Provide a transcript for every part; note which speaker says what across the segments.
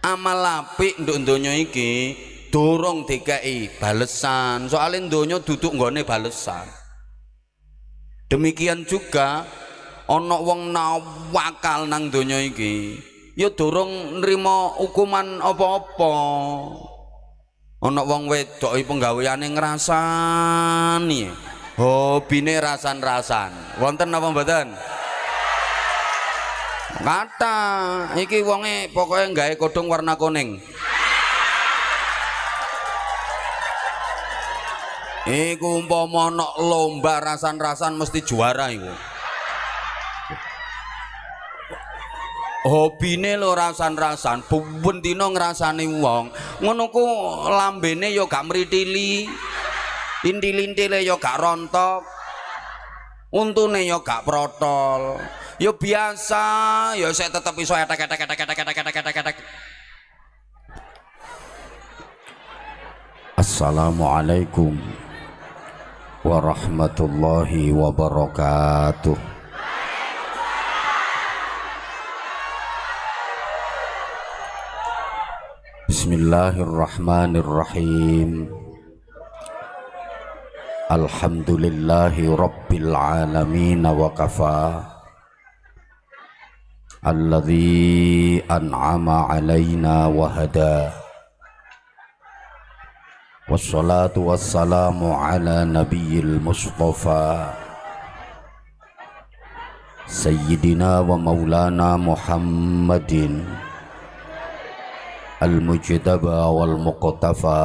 Speaker 1: amal apik nduk donya iki durung DKI balesan. Soalnya donya duduk nggone balesan. Demikian juga ana wong nawakal nang donya iki ya durung nrimo hukuman apa-apa. Ana wong wedok penggaweane ngrasani. Hobine rasan-rasan. Wonten apa mboten kata iki wonge pokoknya gawe kodong warna kuning. Iku umpama ana lomba rasan-rasan mesti juara iku. Hobine lo rasan-rasan ben dina ngrasani wong. Ngono ku lambene ya gak mritili intil-intile ya gak rontok untune ya gak protol ya biasa. Ya saya tetep iso etek etek etek etek etek etek etek etek. Assalamualaikum warahmatullahi wabarakatuh. Bismillahirrahmanirrahim. Alhamdulillahi rabbil alamin wa kafa An'ama alaina wa hada والصلاة والسلام على نبي المصطفى. سيدنا ومولانا محمد المجتبى والمقتفى.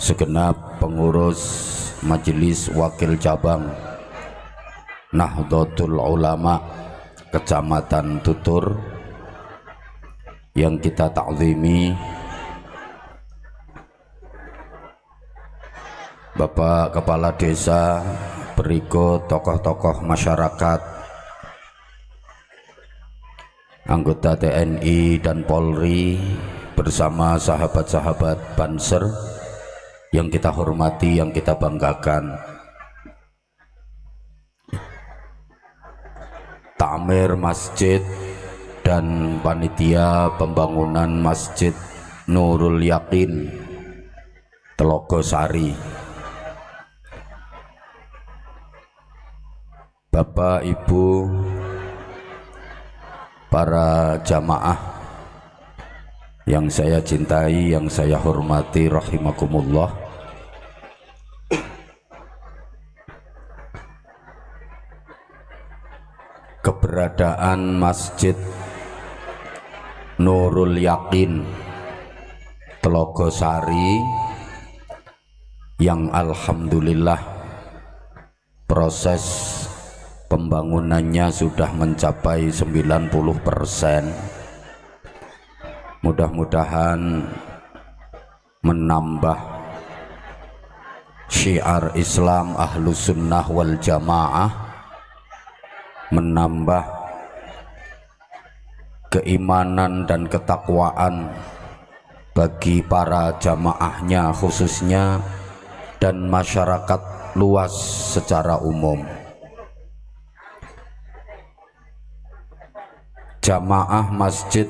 Speaker 1: segenap pengurus majelis wakil cabang Nahdlatul Ulama Kecamatan Tutur yang kita takzimi Bapak Kepala Desa, berikut tokoh-tokoh masyarakat, anggota TNI dan Polri bersama sahabat-sahabat Banser yang kita hormati, yang kita banggakan. Tamir masjid dan panitia pembangunan Masjid Nurul Yakin Telogo Sari Bapak Ibu para jamaah yang saya cintai yang saya hormati rahimakumullah. Keberadaan Masjid Nurul Yakin Telogo Sari yang Alhamdulillah proses pembangunannya sudah mencapai 90% mudah-mudahan menambah syiar Islam ahlu sunnah wal jamaah menambah keimanan dan ketakwaan bagi para jamaahnya khususnya dan masyarakat luas secara umum. Jamaah masjid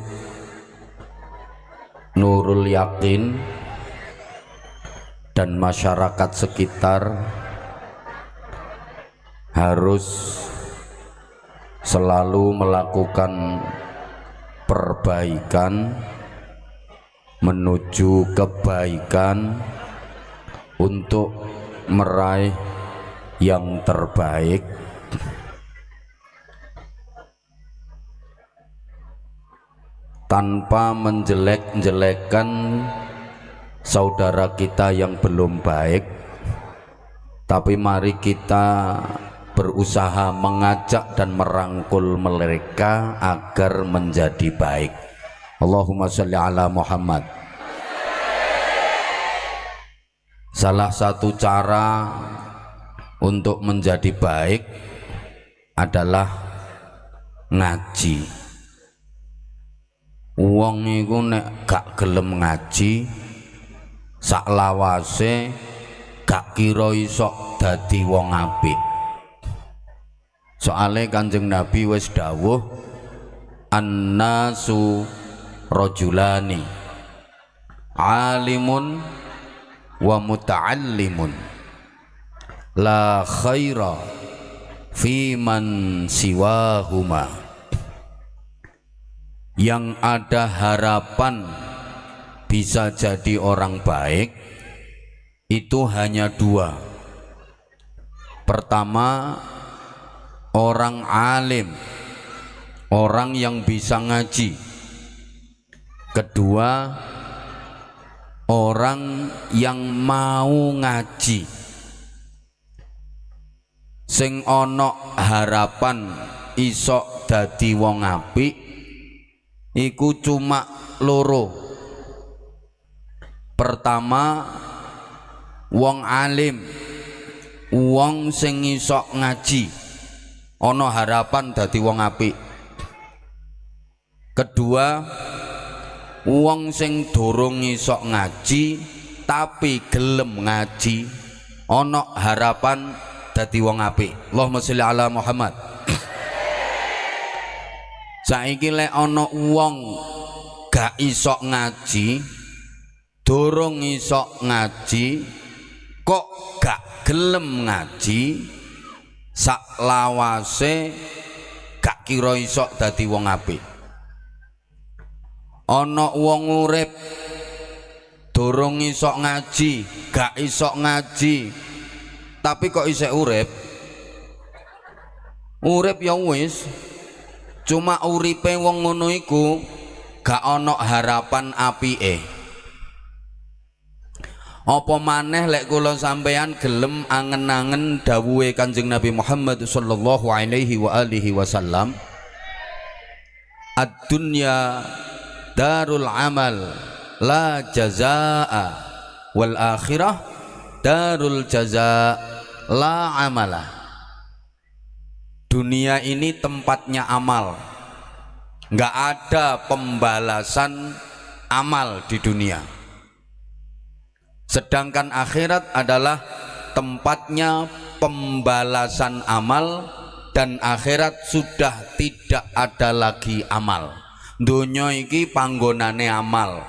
Speaker 1: Nurul Yakin dan masyarakat sekitar harus selalu melakukan perbaikan menuju kebaikan untuk meraih yang terbaik tanpa menjelek-jelekan saudara kita yang belum baik. Tapi mari kita berusaha mengajak dan merangkul mereka agar menjadi baik. Allahumma sholli ala Muhammad. Salah satu cara untuk menjadi baik adalah ngaji wong iku nek gak gelem ngaji sak lawase gak kira iso dadi wong apik. Soale kanjeng nabi wis dawuh annasu rajulani alimun wa muta'allimun. La khaira fi man siwahuma yang ada harapan bisa jadi orang baik itu hanya dua. Pertama orang alim orang yang bisa ngaji. Kedua orang yang mau ngaji. Sing ono harapan isok dadi wong apik iku cuma loro. Pertama wong alim. Wong sing isok ngaji. Ono harapan dadi wong apik. Kedua wong sing durung isok ngaji tapi gelem ngaji ana harapan dadi wong apik. Allahumma sholli ala Muhammad saiki lek ana wong gak isok ngaji durung isok ngaji kok gak gelem ngaji sak lawase gak kira isok dadi wong apik. Ana wong urip durung isok ngaji gak isok ngaji tapi kok isek urip? Urip ya wis cuma uripe wong ngono iku gak ana harapan apike. Apa maneh lek kula sampeyan gelem angen-angen dawuhe Kanjeng Nabi Muhammad sallallahu alaihi wa alihi wasallam ad-dunya darul amal la jazaa wal akhirah darul jaza la amalah dunia ini tempatnya amal. Nggak ada pembalasan amal di dunia. Sedangkan akhirat adalah tempatnya pembalasan amal dan akhirat sudah tidak ada lagi amal. Donya iki panggonane amal.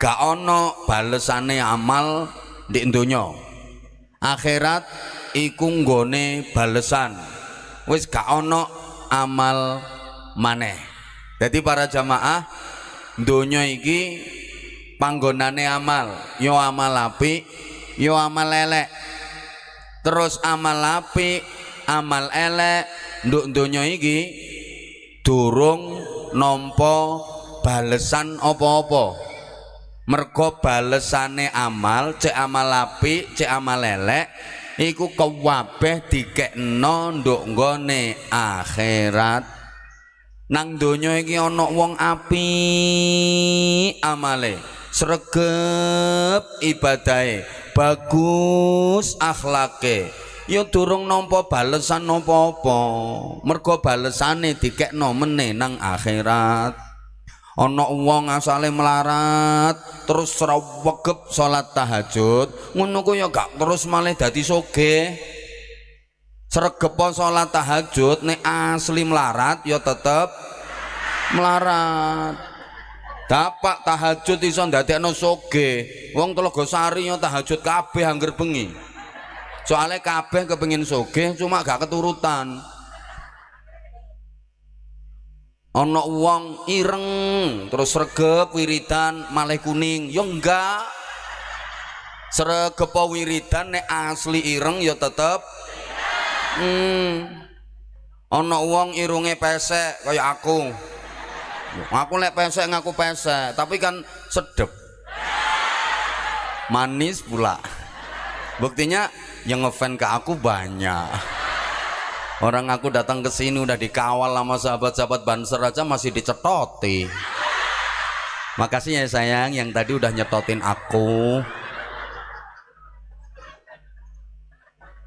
Speaker 1: Gak ono balesane amal di donya akhirat iku nggone balesan wis gak ono amal maneh. Jadi para jamaah donya iki panggonane amal. Yo amal api yo amal elek. Terus amal api amal elek. Nduk donya iki durung nompo balesan apa-apa. Mergo balesane amal cek amal api cek amal lelek iku kewabeh dikekno nduk nggone akhirat. Nang donya iki ana wong api amale. Sregep ibadahe. Bagus akhlake. Ya durung nampa balesan napa-apa. Mergo balesane dikekno meneh nang akhirat ana wong asale melarat terus srawegep salat tahajud ngono ku ya gak terus malih dadi sugih. Sregep salat tahajud nek asli melarat ya tetep melarat. Dapat tahajud iso ndadekno sugih. Wong Telogosari ya tahajud kabeh angger bengi. Soalnya kabeh kepengin soge cuma gak keturutan ana wong ireng terus regep wiridan malah kuning. Ya enggak. Sregep wiridan nek asli ireng ya tetep. Hmm. Ana wong irunge pesek kaya aku. Aku lek pesek ngaku pesek tapi kan sedep. Manis pula. Buktinya yang ngefan ke aku banyak orang aku datang ke sini udah dikawal sama sahabat-sahabat banser aja masih dicetoti. Makasih ya sayang yang tadi udah nyetotin aku.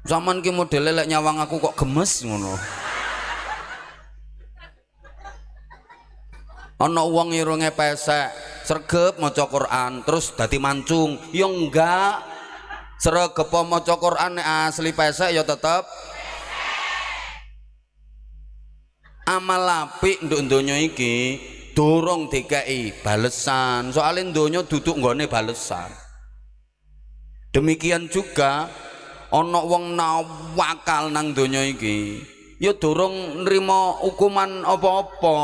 Speaker 1: Zaman ki model lek nyawang aku kok gemes ngono. Ana wong irunge pesek sregep maca Quran terus dadi mancung. Ya enggak. Sregep maca Quran asli pesek ya tetep amal apik nduk donya iki dorong DKI balesan. Soalnya donya duduk nggone balesan. Demikian juga ana wong nawakal nang donya iki ya dorong nrimo hukuman apa-apa.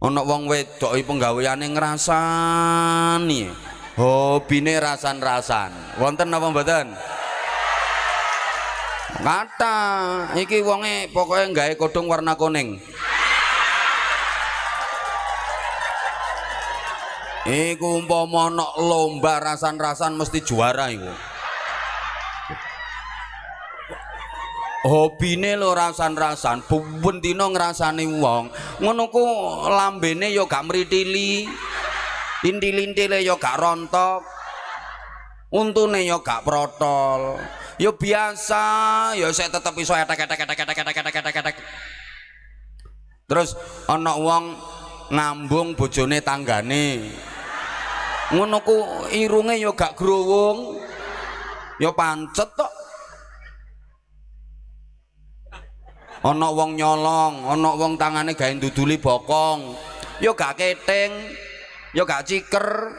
Speaker 1: Ana wong wedok penggaweane ngrasani hobine rasan-rasan. Wonten apa mboten kata iki wonge pokoknya gawe kodong warna kuning Iku umpama ana lomba rasan-rasan mesti juara iku. Hobine lho rasan-rasan, ben dina ngrasani wong. Ngono ku lambene ya gak mritili. Intil-intile ya gak rontok. Untune ya gak protol. Ya biasa, ya saya tetep iso etek-etek-etek-etek-etek-etek-etek. Terus ana wong ngambung bojone tanggane. ngono ku irunge ya gak growong. Ya pancet tok. Ana wong nyolong ana wong tangane gawe nduduli bokong. Ya gak keting ya gak ciker.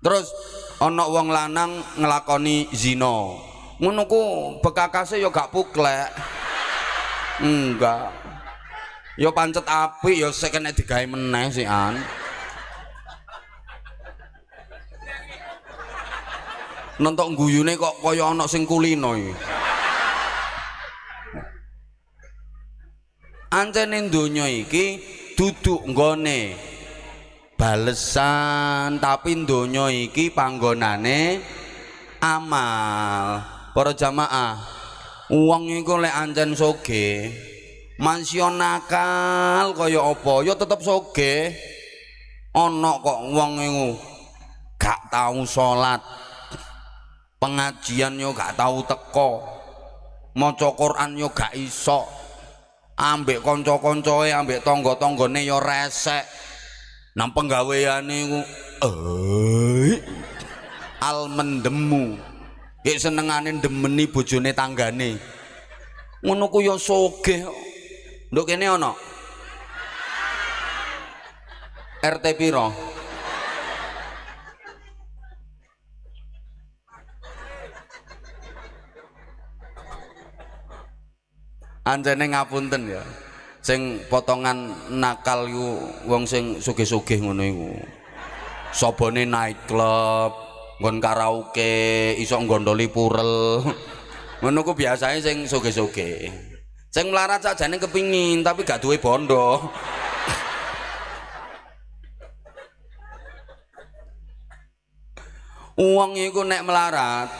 Speaker 1: Terus ana wong lanang nglakoni zina ku bekakase ya gak puklek. Enggak. Ya pancet apik ya sik kena digawe meneh sih an. Nontok guyune kok kaya ana sing kulino iki. Ancene donya iki duduk nggone balesan tapi donya iki panggonane amal para jamaah uang iku lek ancen soge mansio nakal kaya apa? Ya tetep soge. Ana kok wong iku gak tau salat pengajian yo gak tahu teko maca Quran yo gak iso ambek kanca-kancae ambek tangga-tanggane yo resek. Nang penggaweane iku eh al mendemu ya senengane demeni bojone tanggane. Ngono ku yo sogeh nduk kene ana RT piro? Anjene ngapunten ya. Sing potongan nakal iku wong sing sugih-sugih ngono iku. Sabane night club nggon karaoke iso nggondoli purel. Ngono ku biasane sing sugih-sugih sing melarat sakjane kepingin tapi gak duwe bondo. Uang iku nek melarat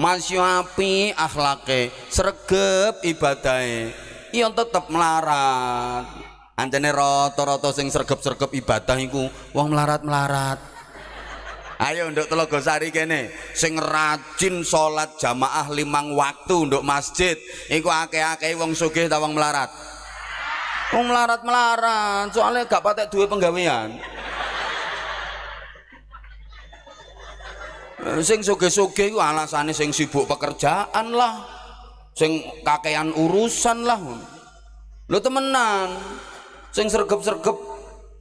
Speaker 1: masih api akhlake sregep ibadahe. Iya tetep melarat anjane rata-rata sing sregep-sregep ibadah iku wong melarat-melarat ayo nduk telogo sari kene. Sing rajin salat jamaah limang waktu nduk masjid. Iku akeh-akeh wong sugih ta wong melarat? Wong melarat-melarat soalnya gak patek duwe penggawean. Sing soge-soge iku alasane sing sibuk pekerjaan lah. Sing kakean urusan lah. Lho temenan sing sergep-sergep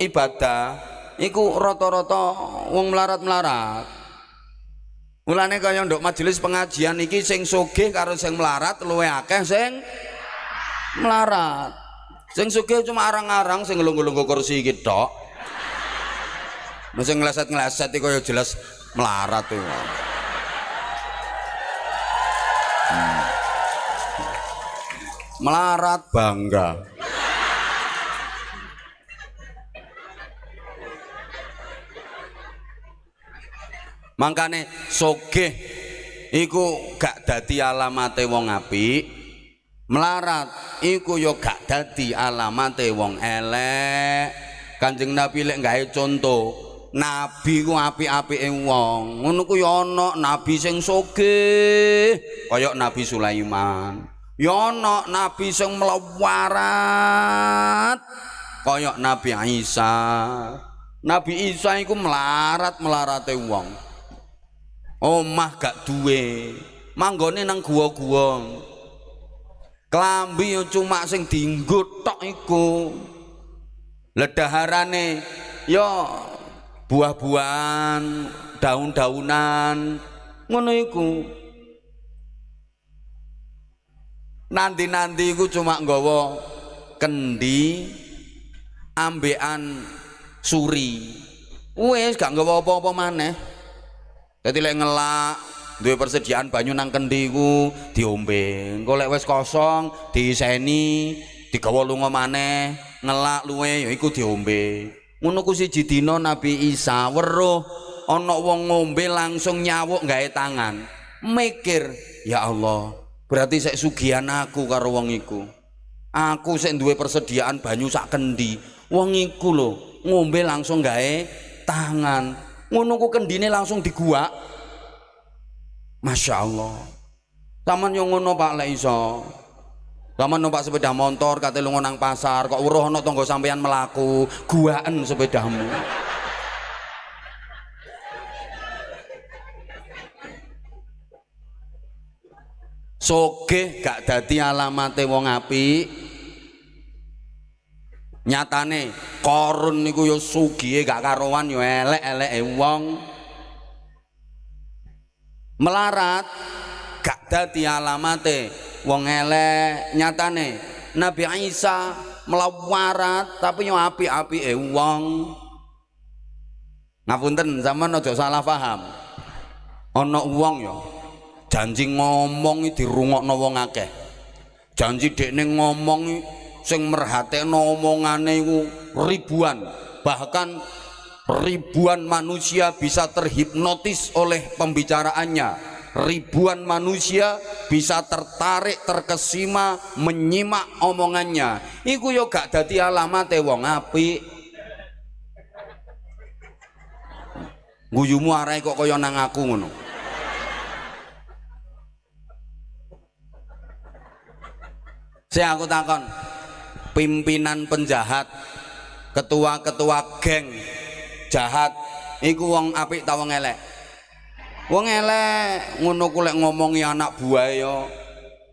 Speaker 1: ibadah iku rata-rata wong melarat-melarat. Mulane kaya nduk majelis pengajian iki sing sugih karo sing melarat luwe akeh sing melarat. Sing sugih cuma arang-arang sing ngelunggu-lunggu kursi iki tok. Sing ngleset-ngleset iku ya jelas melarat tuh hmm. melarat bangga makane sogeh iku gak dadi alamate wong apik melarat iku yo gak dadi alamate wong elek Kanjeng Nabi lek gawe contoh Nabi ku apik-apike wong. Ngono ku ya ana nabi sing sugih kaya Nabi Sulaiman. Ya ana nabi sing melawarat kaya Nabi Isa. Nabi Isa iku melarat-melarate wong. Omah gak duwe. Manggone nang gua-gua. Klambi cuma sing dienggo tok iku ledaharane ya buah-buahan daun-daunan ngono iku nanti-nanti iku cuma nggawa kendi ambekan suri wis gak nggawa apa-apa maneh dadi lek ngelak duwe persediaan banyu nang kendi diombe. Engko lek wis kosong diiseni digawa lunga maneh ngelak luwe ya iku diombe. Ngono ku siji dina Nabi Isa weruh ana wong ngombe langsung nyawuk gawe tangan. Mikir ya Allah berarti sik sugihan aku karo wong iku. Aku sik duwe persediaan banyu sak kendi. Wong iku lho ngombe langsung gawe tangan ngono ku kendine langsung diguak Masya Allah Taman yang ngono Pak lek iso Lama numpak sepeda motor, kate lunga nang pasar, kok weruh ana tangga sampean melaku, guaan sepedamu. Sogeh gak dadi alamate wong apik. Nyatane korun niku ya sugihe gak karuan ya elek-eleke wong. Melarat gak dadi alamate wong elek. Nyatane Nabi Isa melawarat tapi yo api-api eh wong. Ngapunten zaman aja salah paham. Ana wong yo janji ngomong dirungokno wong akeh. Janji dekne ngomong sing merhatekno omongane ribuan bahkan ribuan manusia bisa terhipnotis oleh pembicaraannya. Ribuan manusia bisa tertarik terkesima menyimak omongannya. Iku yo gak dadi alamat wong apik. Guyumu arai kok kaya nang aku ngono. Saya aku takon pimpinan penjahat ketua-ketua geng jahat iku wong apik ta wong elek? Wong elek ngono ku lek ngomongi anak buah ya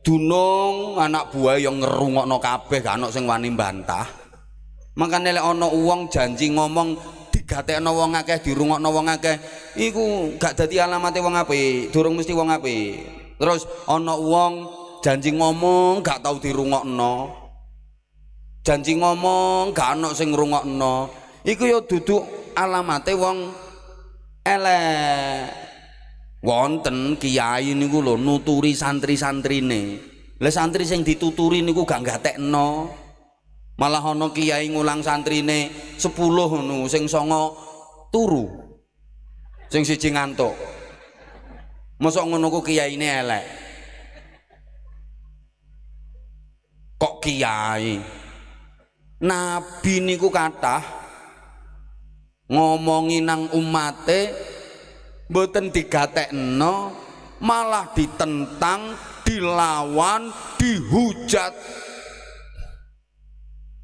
Speaker 1: dunung anak buah yang ngerungokno kabeh gak ono sing wani bantah makanya lek ono uang janji ngomong digatekno wong akeh dirungokno wong akeh iku gak dadi alamate wong apik durung mesti wong apik. Terus ono uang janji ngomong gak tau dirungokno janji ngomong gak ono sing ngrungokno. Iku ya duduk alamate wong elek. Wonten kiai niku lho nuturi santri-santrine. Lah santri sing dituturi niku gak gatekno malah ana kiai ngulang santrine 10 ngono sing songo turu. Sing siji ngantuk. Mosok ngono ku kiyaine elek. Kok kiai nabi niku kathah ngomongi nang umate mboten digatekno malah ditentang dilawan dihujat.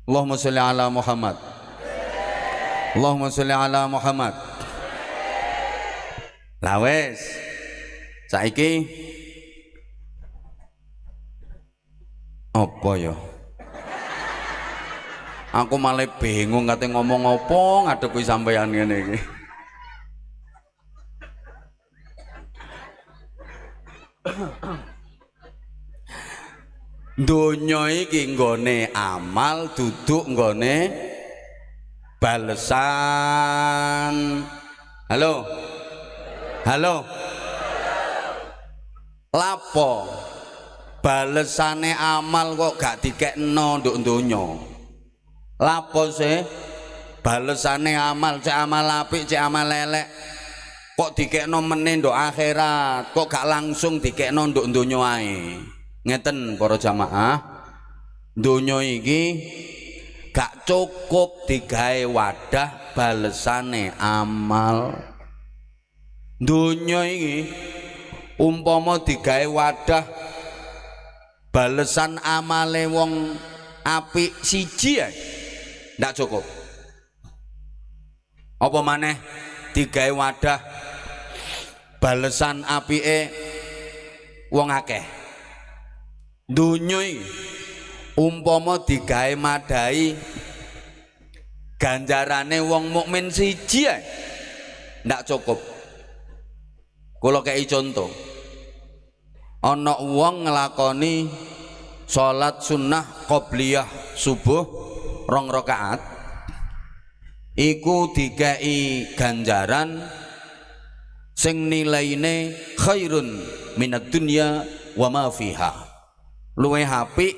Speaker 1: Allahumma sholli ala Muhammad. Allahumma sholli ala Muhammad. Lawes saiki apa ya aku malah bingung kate ngomong apa ngadepi sampeyan ngene iki Donya iki nggone amal duduk nggone balesan. Halo. Halo. Lapo? Balesane amal kok gak dikekno nduk donya. Lapo sih? Balesane amal, cek amal apik, cek amal elek. Kok dikekno meneh nduk akhirat? Kok gak langsung dikekno nduk donya ae? Ngeten para jamaah. Donya iki gak cukup digawe wadah balesane amal. Dunia ini umpama digawe wadah balesan amale wong apik siji ya ndak cukup. Apa maneh? Digawe wadah balesan apike wong akeh. Dunya umpama digawe madai ganjarane wong mukmin siji ya ndak cukup. Kula kei contoh. Ana wong nglakoni salat sunnah qobliyah subuh rong rakaat iku dikai ganjaran sing nilaine khairun minat dunya wa ma fiha. Luwe apik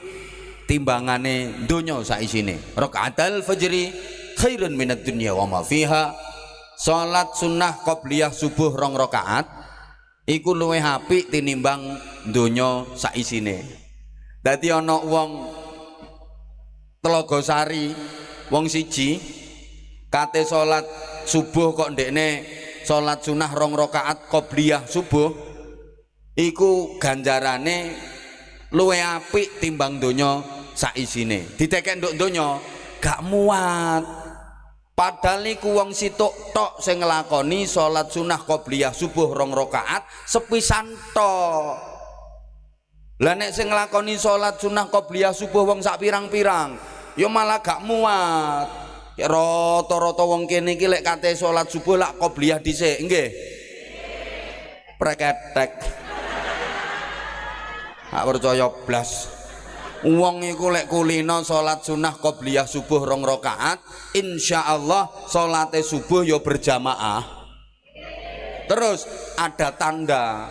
Speaker 1: timbangane donya saisine. Rakaatul fajri khairun minat dunya wa ma fiha. Salat sunnah qobliyah subuh rong rakaat iku luwih apik tinimbang donya saisine. Dadi ana wong Telaga Sari wong siji kate salat subuh kok ndekne salat sunah rong rakaat qobliyah subuh iku ganjarane luwih apik timbang donya saisine ditekek nduk donya gak muat Padahal niku wong situk tok sing nglakoni salat sunah qobliyah subuh rong rakaat sepisan tok. Lah nek sing nglakoni salat sunah qobliyah subuh wong sak pirang-pirang, ya malah gak muat. Ya rata-rata wong kene iki lek kate salat subuh lak qobliyah dhisik, nggih. Preketek. Gak percaya blas. Wong iku lek kulino salat sunah qobliyah subuh rong rakaat, insyaallah salate subuh ya berjamaah. Terus ada tanda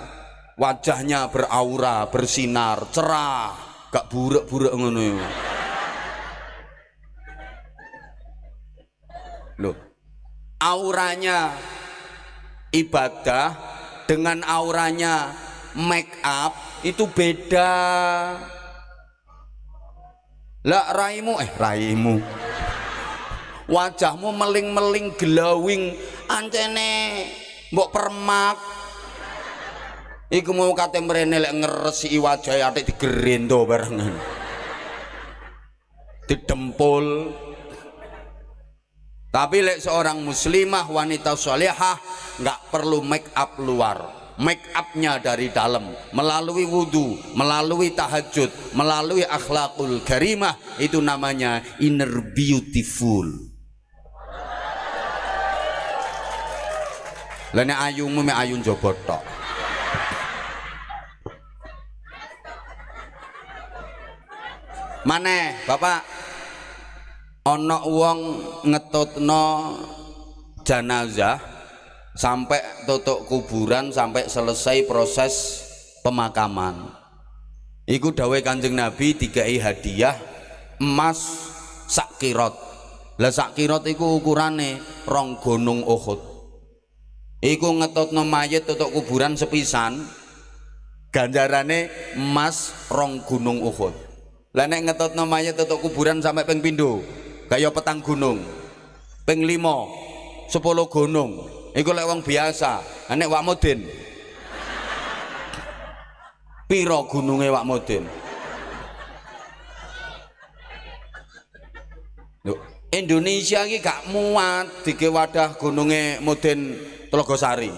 Speaker 1: wajahnya beraura, bersinar, cerah, gak buruk-buruk ngono. Loh. Auranya ibadah dengan auranya make up itu beda. Lah raimu eh raimu. Wajahmu meling-meling glowing ancene mbok permak. Iku mau kate mrene lek ngresiki wajahe atik digerendo barengan. Didempul tapi lek seorang muslimah wanita salihah nggak perlu make up luar. Make upnya dari dalam. Melalui wudhu melalui tahajud melalui akhlakul karimah itu namanya inner beautiful. Lene ayungmu me ayun jobot mana bapak ono wong ngetutno janazah sampai tutup kuburan sampai selesai proses pemakaman. Iku dawe kanjeng nabi dikai hadiah emas sakirot lah sakirot iku ukurane rong gunung uhud. Iku ngetot mayit tutup kuburan sepisan ganjarane emas rong gunung uhud. Lah nek ngetot mayit tutup kuburan sampai peng pindo kaya petang gunung. Peng limo sepuluh gunung. Iku lek wong biasa nek wak mudin piro gununge wak mudin Indonesia iki gak muat dike wadah gununge Mudin Telogosari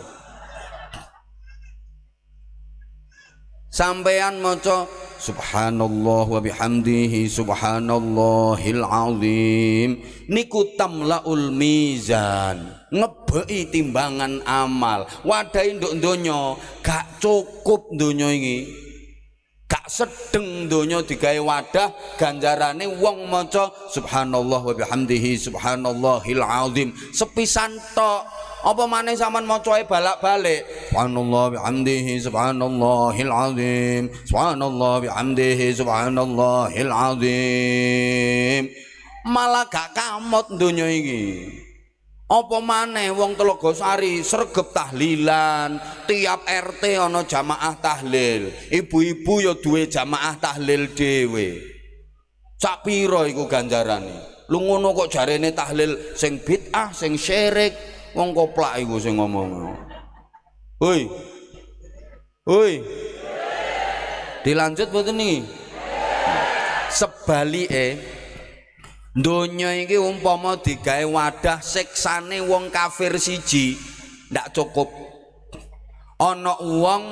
Speaker 1: sampean maca subhanallah wa bihamdihi subhanallahil azim. Niku tamlaul mizan ngebei timbangan amal. Wadai nduk donya gak cukup donya ini gak sedeng donya digawe wadah ganjarane wong maca subhanallah wa bihamdihi subhanallahil azim. Sepisan tok apa maneh sampean macae balak-balik? Subhanallah bihamdihi subhanallahil azim. Subhanallah bihamdihi subhanallahil azim. Malah gak kamot donya iki. Apa maneh wong Telogosari sregep tahlilan tiap RT ana jamaah tahlil. Ibu-ibu ya duwe jamaah tahlil dhewe. Sak pira iku ganjarane? Lu ngono kok jarene tahlil sing bid'ah sing syirik wong koplak iku sing ngomong. Hoi. Hoi. Dilanjut betul nih sebalike donya iki umpama digawe wadah siksane wong kafir siji ndak cukup. Ana wong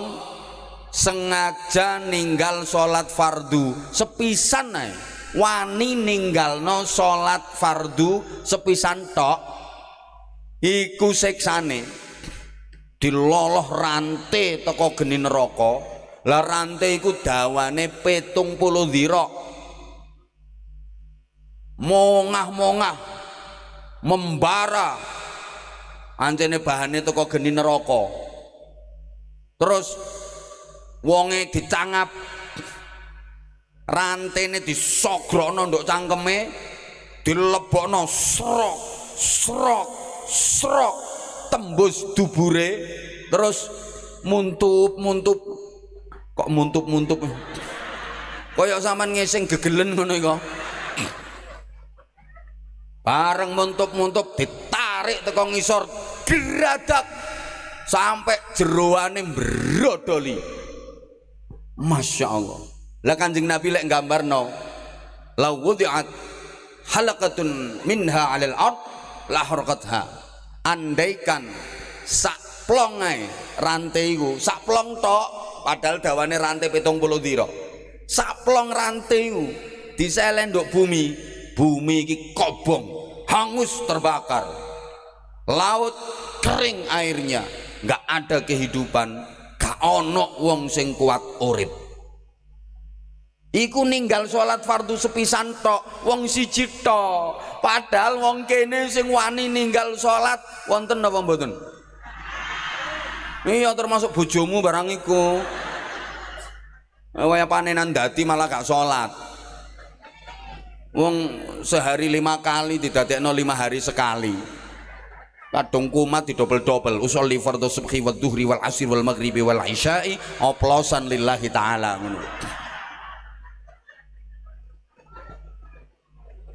Speaker 1: sengaja ninggal salat fardu sepisan ae. Wani ninggalno salat fardu sepisan tok iku siksane. Diloloh rantai teko geni neraka. Lah rantai iku dawane petung puluh dhira mongah-mongah. Membara. Ancene bahane teko geni neraka. Terus wonge dicangap. Rantene disogrono nduk cangkeme. Dilebokno srok srok srok tembus dubure terus muntup muntup. Kok muntup muntup kaya sampean ngesing gegelen ngono iku. Bareng muntup muntup ditarik teko ngisor geradak sampai jeroane brodoli Masya Allah. Lah kanjeng Nabi lek gambar no la wudi'at halakatun minha alil ard la harqatha andaikan sak plongai rantai ku sak plong tok padahal dawane rantai pitung puluh diro sak plong rantai ku diselen nduk bumi bumi iki kobong hangus terbakar. Laut kering airnya nggak ada kehidupan gak ono wong sing kuat urip iku ninggal sholat fardu sepisan tok wong siji tok. Padahal wong kene sing wani ninggal sholat wonten apa mboten? Iya termasuk bojomu barang iku. Kaya panenan dati malah gak sholat. Wong sehari lima kali tidak no lima hari sekali. Kadung kumat di double usul li fardhu subhi wa duhri wal asir wal maghribi wal isya'i oplosan lillahi ta'ala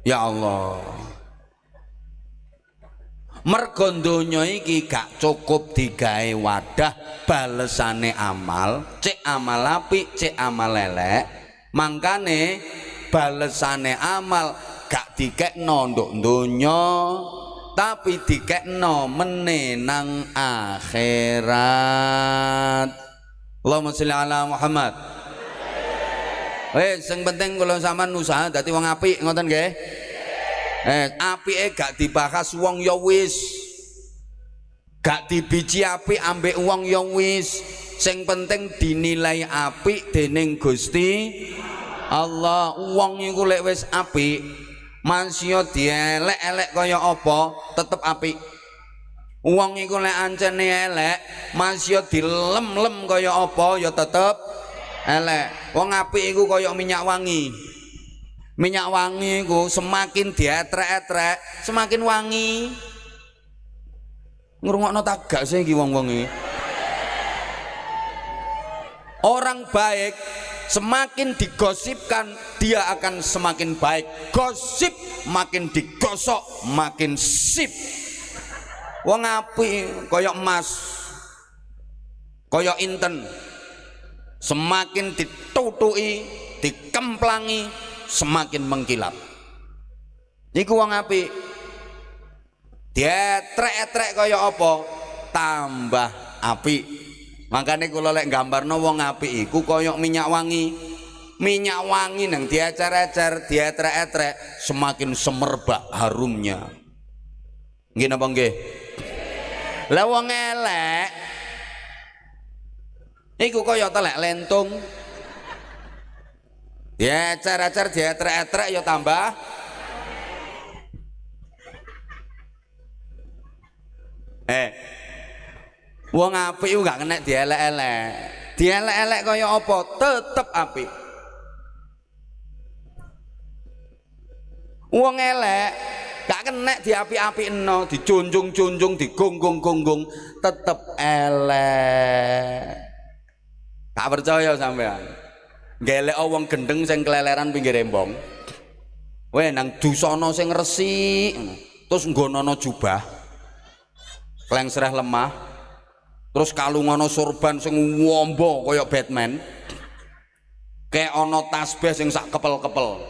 Speaker 1: ya Allah. Mergo donya iki gak cukup digawe wadah balesane amal cek amal apik cek amal elek mangkane balesane amal gak dikekno nduk donya tapi dikekno menenang akhirat. Allahumma sholli ala Muhammad Eh, sing penting kalau sampean usaha dadi wong apik ngoten nggih. Eh, apike gak dibahas wong ya wis. Gak dibiji apik ambek wong ya wis. Sing penting dinilai apik dening Gusti Allah. Wong iku lek wis apik, manusia dielek-elek kaya apa tetep apik uang iku lek ancene elek manusia dilem-lem kaya apa ya tetep elek wong apik iku kaya minyak wangi. Minyak wangi iku semakin dietrek-etrek semakin wangi. Ngrungokno tagak sih iki wong-wong orang baik semakin digosipkan dia akan semakin baik. Gosip makin digosok makin sip. Wong api koyok emas koyok inten semakin ditutui dikemplangi semakin mengkilap. Iku wong dia trek-trek koyok apa? Tambah api makanya kalau lek no wong api iku koyok minyak wangi. Minyak wangi nang dia ecer dia etrek semakin semerbak harumnya. Gini apa nggih? Lah wong elek iku koyok telek lentung. Dia ecer dia etrek ya tambah. Eh wong apik iku gak kena dielek-elek. Dielek-elek kaya apa? Tetep apik. Wong elek gak kena diapi-api no dicunjung-cunjung digonggung-gonggung tetep elek gak percaya sampean gelek wong gendeng sing keleleran pinggir embong Weh nang dusana sing resik terus nggonono jubah. Klengsereh lemah. Terus kalungono sorban sing wombo kaya Batman. Kayak ana tasbih sing sak kepel-kepel.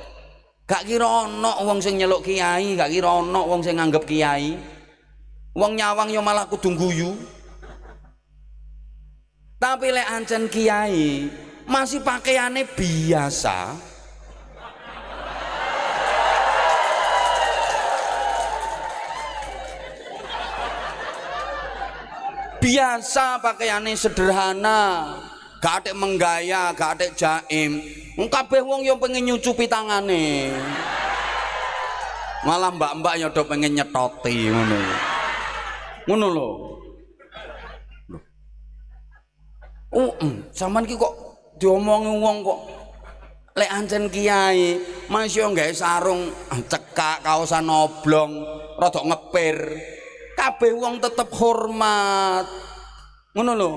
Speaker 1: Gak kira ana wong sing nyeluk kiai, gak kira ana wong sing nganggep kiai. Wong nyawang yo malah kudu guyu. Tapi lek ancen kiai masih pakaiannya biasa, biasa pakaiannya sederhana. Gak ada menggaya gak ada jaim. Kabeh wong yang pengen nyucupi tangane. Malah mbak-mbak yang udah pengen nyetoti ngono. Ngono lho Uh, zaman ki kok diomongi wong kok lek ancen kiai masih nggak sarung cekak kaosan oblong rada ngepir. Kabeh wong tetep hormat. Ngono lho.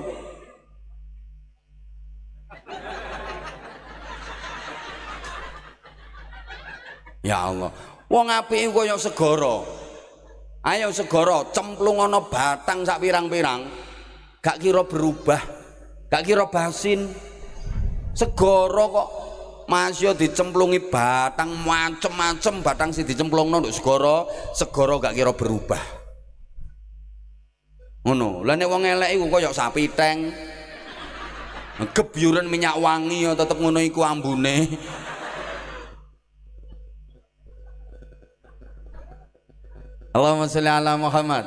Speaker 1: Ya Allah wong apike kaya segara. Ayo segara cemplung ana batang sak pirang-pirang gak kira berubah gak kira basin. Segara kok masih dicemplungi batang macem-macem batang sih dicemplung nduk segara segara gak kira berubah. Ngono. Lah wong elek iku kaya sapi teng. Gebyuran minyak wangi ya tetep ngono iku ambune. Allahumma sholli ala Muhammad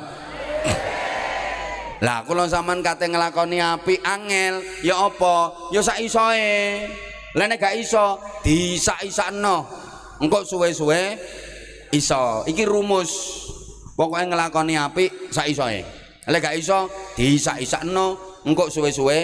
Speaker 1: lah kula sampean kate nglakoni api angel. Ya apa? Ya sak isoe lah nek gak iso disak-isakno. Engko suwe-suwe iso. Iki rumus. Pokoknya ngelakoni api sak isoe lek gak iso diisak-isakno engko suwe-suwe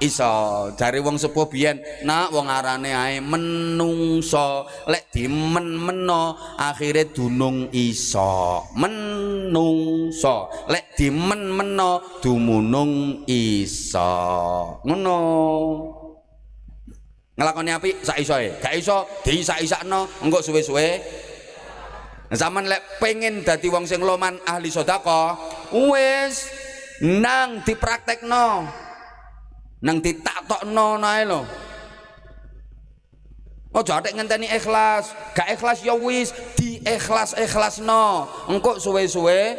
Speaker 1: iso. Dari wong sepuh biyen nak wong arane ae menungso. Lek dimen-meno akhire dunung iso. Menungso. Lek dimen-meno dumunung iso. Ngono. Ngelakoni api sak isoe gak iso diisak-isakno engko suwe-suwe. Zaman lek pengen dadi wong sing loman ahli sodako wis nang dipraktekno nang ditatokno nae lho Ojo atik ngenteni ikhlas, gak ikhlas ya wis di ikhlas ikhlasno. Engkok suwe-suwe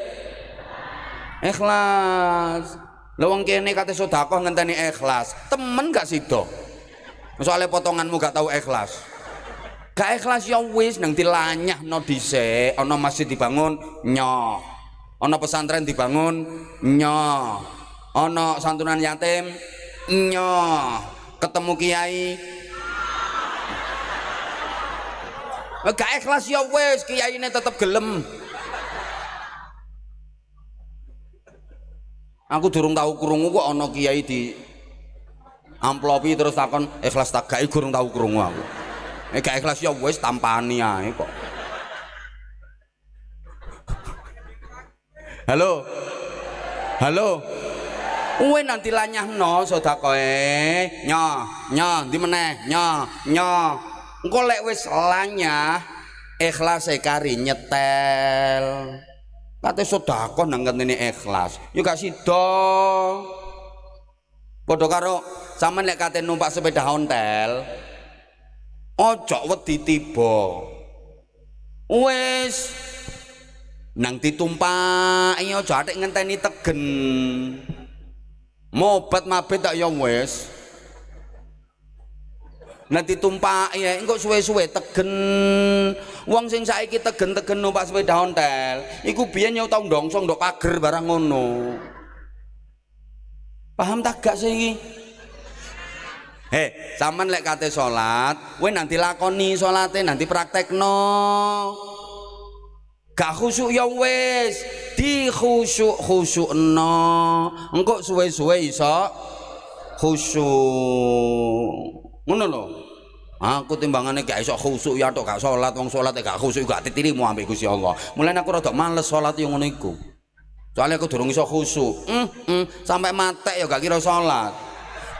Speaker 1: ikhlas. Lho wong kene kate sedekah ngenteni ikhlas. Temen gak sido. Soalnya potonganmu gak tahu ikhlas gak ikhlas ya wis nang dilanyahno dhisik ana masjid dibangun nyo ana pesantren dibangun nyo ana santunan yatim nyo ketemu kiai gak ikhlas ya wis kiai ini tetep gelem aku durung tahu krungu kok ana kiai di amplopi terus takon ikhlas tak gak tahu krungu aku Eh gak ikhlas ya wis tampani ae kok. Halo. Halo. Uwe nanti lanyahno sedakoe. Nyo, nyo ndi meneh? Nyo, nyo. Engko lek wis lanyah ikhlas e kari nyetel. Kate sedekah nang ngene ikhlas. Ya gak sida. Padha karo sampean lek kate numpak sepeda ontel, ojo wedi tiba wis nang ditumpaki aja atik ngenteni tegen mobat mabet tak ya wis. Nanti tumpak ya engkau suwe-suwe tegen. Wong sing saiki tegen-tegen numpak sepeda ontel iku biyen yo tau ndongsong ndok pager barang ngono. Paham tak gak sih Hei, zaman lek kate salat, kowe nanti lakoni salate nanti praktekno. Gak khusuk ya wis, di khusuk khusukno. Engko suwe-suwe iso khusuk. Ngono lho. Aku timbangane gak iso khusuk ya tok gak salat, wong salat gak khusuk gak ditirimu ambek Gusti Allah. Mulane aku rada males salat yo ngono. Soalnya aku durung iso khusuk. Hmm, hmm, sampai mate ya gak kira salat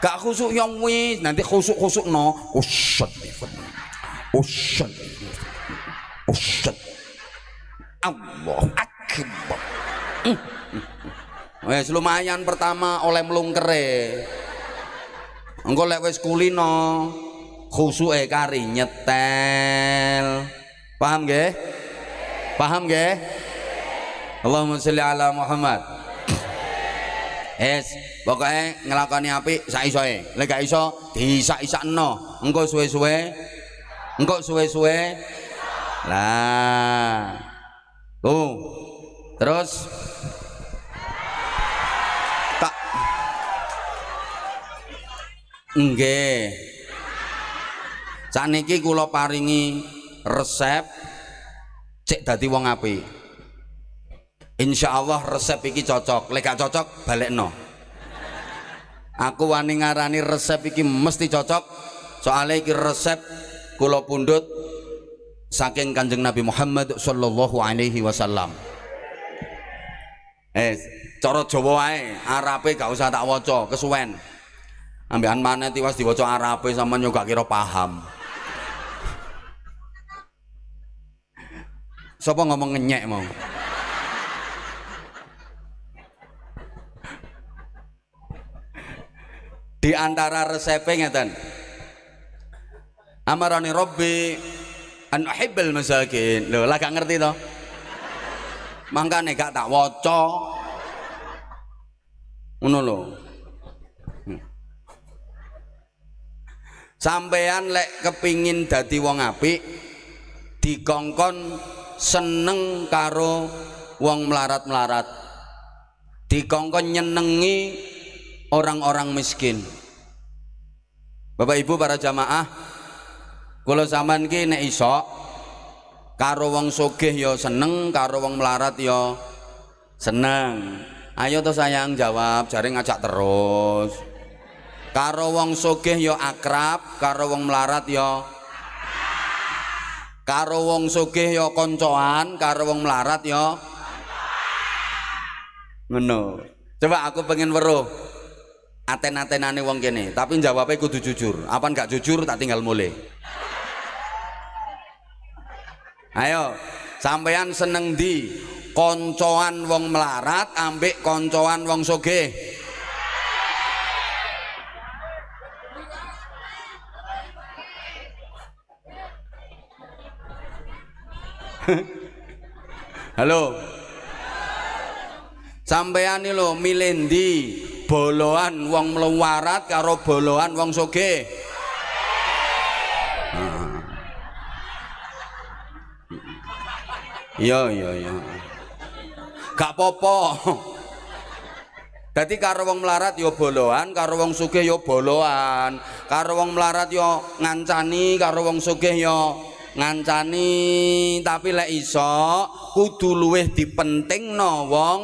Speaker 1: gak khusuk yang wis nanti khusuk khusuk no ushat ushat Buset. Allah Hmm. Wes lumayan pertama oleh melungkere. Engko lek wis kulino khusuke kari nyetel. Paham nggih? Paham nggih? Allahumma sholli ala Muhammad. Es, pokoknya ngelakoni api sak isoe. Lek gak iso diisak-isakno. Engko suwe-suwe engko suwe-suwe lah. Tuh. Terus tak nggih. Saniki kula paringi resep cek dadi wong apik. Insya Allah resep iki cocok lek gak cocok no. aku wani ngarani resep iki mesti cocok soalnya iki resep kula pundut saking kanjeng Nabi Muhammad sallallahu alaihi wasallam eh cara Jawa wae Arabe gak usah tak waca kesuwen. Ambekan mana tiwas diwaca Arabe sama juga kira paham. Sopo ngomong ngenyek mau? Di antara resepnya ngeten. Amarani robbi an uhibbal masakin. Lho lah gak ngerti toh makanya gak tak waca. Ngono lho. Sampean lek kepingin dadi wong apik dikongkon seneng karo wong melarat-melarat. Dikongkon nyenengi orang-orang miskin. Bapak Ibu para jamaah kalau zaman ki nek iso karo wong sugih ya seneng karo wong melarat ya seneng. Ayo tuh sayang jawab jari ngajak terus. Karo wong sugih ya akrab karo wong melarat ya karo wong sugih ya koncoan karo wong melarat ya ngono. Coba aku pengen weruh aten-atenane wong kene tapi jawabnya kudu jujur. Apa enggak jujur tak tinggal mulai ayo sampean seneng di koncoan wong melarat ambek koncoan wong soge halo. Sampean ini lo milih di boloan wong melarat karo boloan wong soge iya iya iya. Gak popo jadi karo wong melarat yo boloan karo wong sugih yo boloan. Karo wong melarat yo ngancani karo wong sugih yo ngancani. Tapi lek iso kudu luweh dipentingno wong.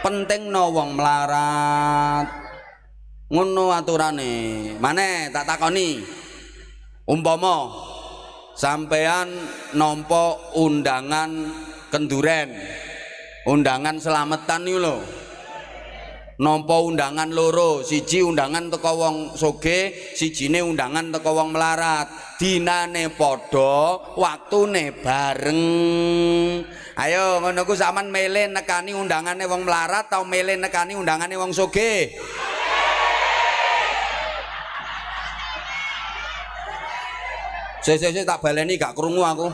Speaker 1: Penting no wong melarat. Ngono aturane. Mana tak takoni. Umpama sampean nompo undangan kenduren. Undangan selamatan nih lo nompo undangan loro siji undangan teko wong soge sijine undangan teko wong melarat. Dinane podo waktune bareng. Ayo ngono ku sampean mele nekani undangane wong melarat tau mele nekani undangane wong soge Sese tak baleni gak krungu aku.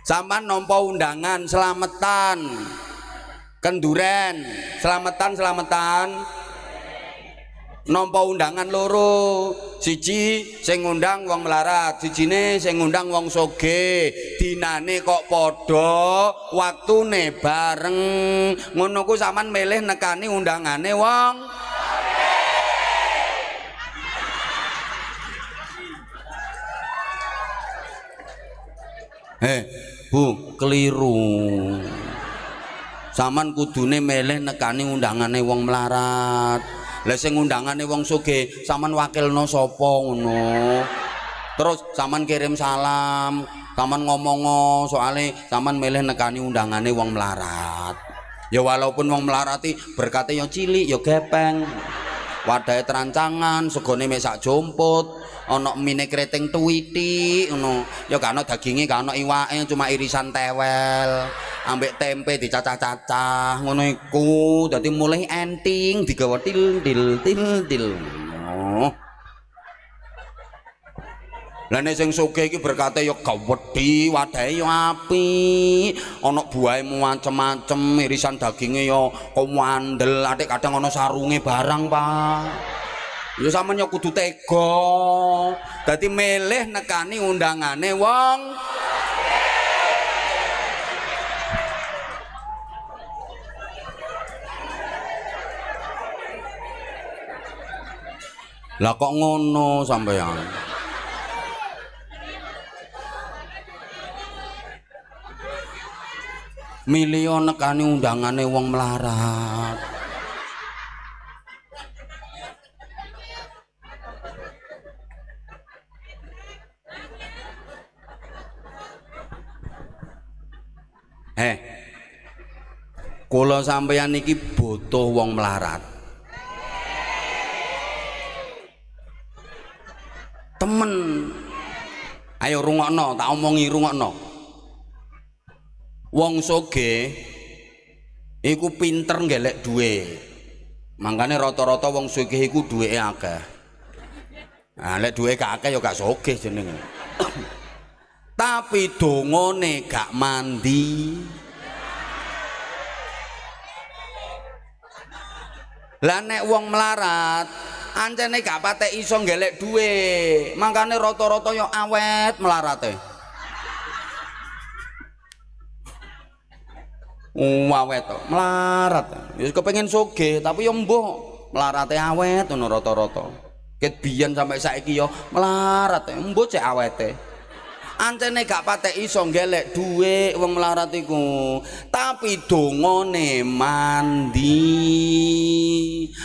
Speaker 1: Sampan nompo undangan selamatan kenduren selamatan selamatan nompo undangan loro. Siji sing ngundang wong melarat. Sijine sing ngundang wong soge. Dinane kok podo waktune bareng. Ngono ku sampean milih nekani undangane wong Eh, Bu, keliru. Saman kudune meleh nekani undangane wong melarat. Lah sing undangane wong sugih saman wakilno sapa ngono? Terus saman kirim salam saman ngomong soalnya saman meleh nekani undangane wong melarat. Ya walaupun wong melarati berkata yang cilik ya gepeng wadahe terancangan segone mek sak jomput ana mine kreteng tuwiti ngono ya gak ana daginge gak ana iwake cuma irisan tewel ambek tempe dicacah-cacah ngono iku dadi mulai enting digawa til til til til oh. Lah nek sing sugih iki berkate ya gawedhi, wadahe ya apik, ana buahe macem-macem, irisan daginge ya kowandel, atik kadang ana sarunge barang, Pak. Ya sampean ya kudu tega. Dadi milih nekani undangane wong Lah kok ngono sampeyan? Milio nekani undangane wong melarat Eh, kula sampeyan iki butuh wong melarat. Temen. Ayo rungokno, tak omongi rungokno. Wong soge iku pinter ngelek duwe. Makanya rata-rata wong soge iku duwe akeh. Nah lek duwe kakek ya gak soge jeneng tapi dongone gak mandi. Lah nek wong melarat ancene gak patek iso ngelek duwe. Makanya rata-rata ya awet melarate awet melarat. Ya kepengin soge tapi yo mbuh melarate awet ngono rata-rata. Ket biyen sampai saiki yo melarat mbuh cek awete. Ancene gak patek iso gelek dhuwit wong melarat iku. Tapi dongane mandi.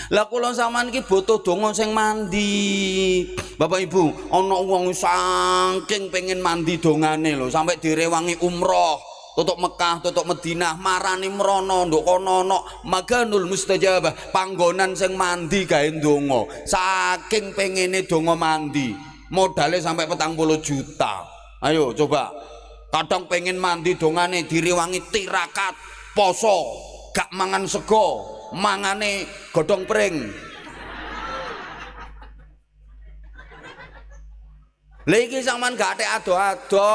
Speaker 1: Lah kula sampean iki butuh donga sing mandi. Bapak Ibu ana wong saking pengen mandi dongane lho sampai direwangi umroh tutuk Mekah, tutuk Madinah, marani merono, nduk kono no, maganul mustajabah, panggonan sing mandi gawe ndonga. Saking pengene donga mandi, modalnya sampai petang puluh juta. Ayo coba, kadang pengen mandi dongane diriwangi tirakat, poso, gak mangan sego, mangane godong pring. Lagi sampean gak ada ado-ado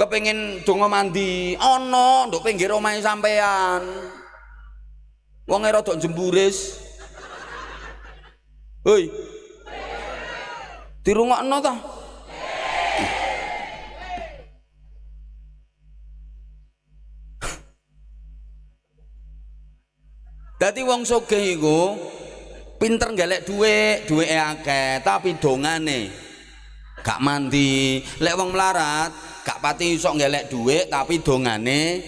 Speaker 1: kepengin donga mandi. Ana nduk pinggir omahe sampean. Wong rada jemburis. Hoi dirungokno ta? Dadi wong sugih iku pinter golek dhuwit, dhuwite akeh, tapi dongane gak mandi. Lek wong melarat gak pati iso ngelek duit tapi dongane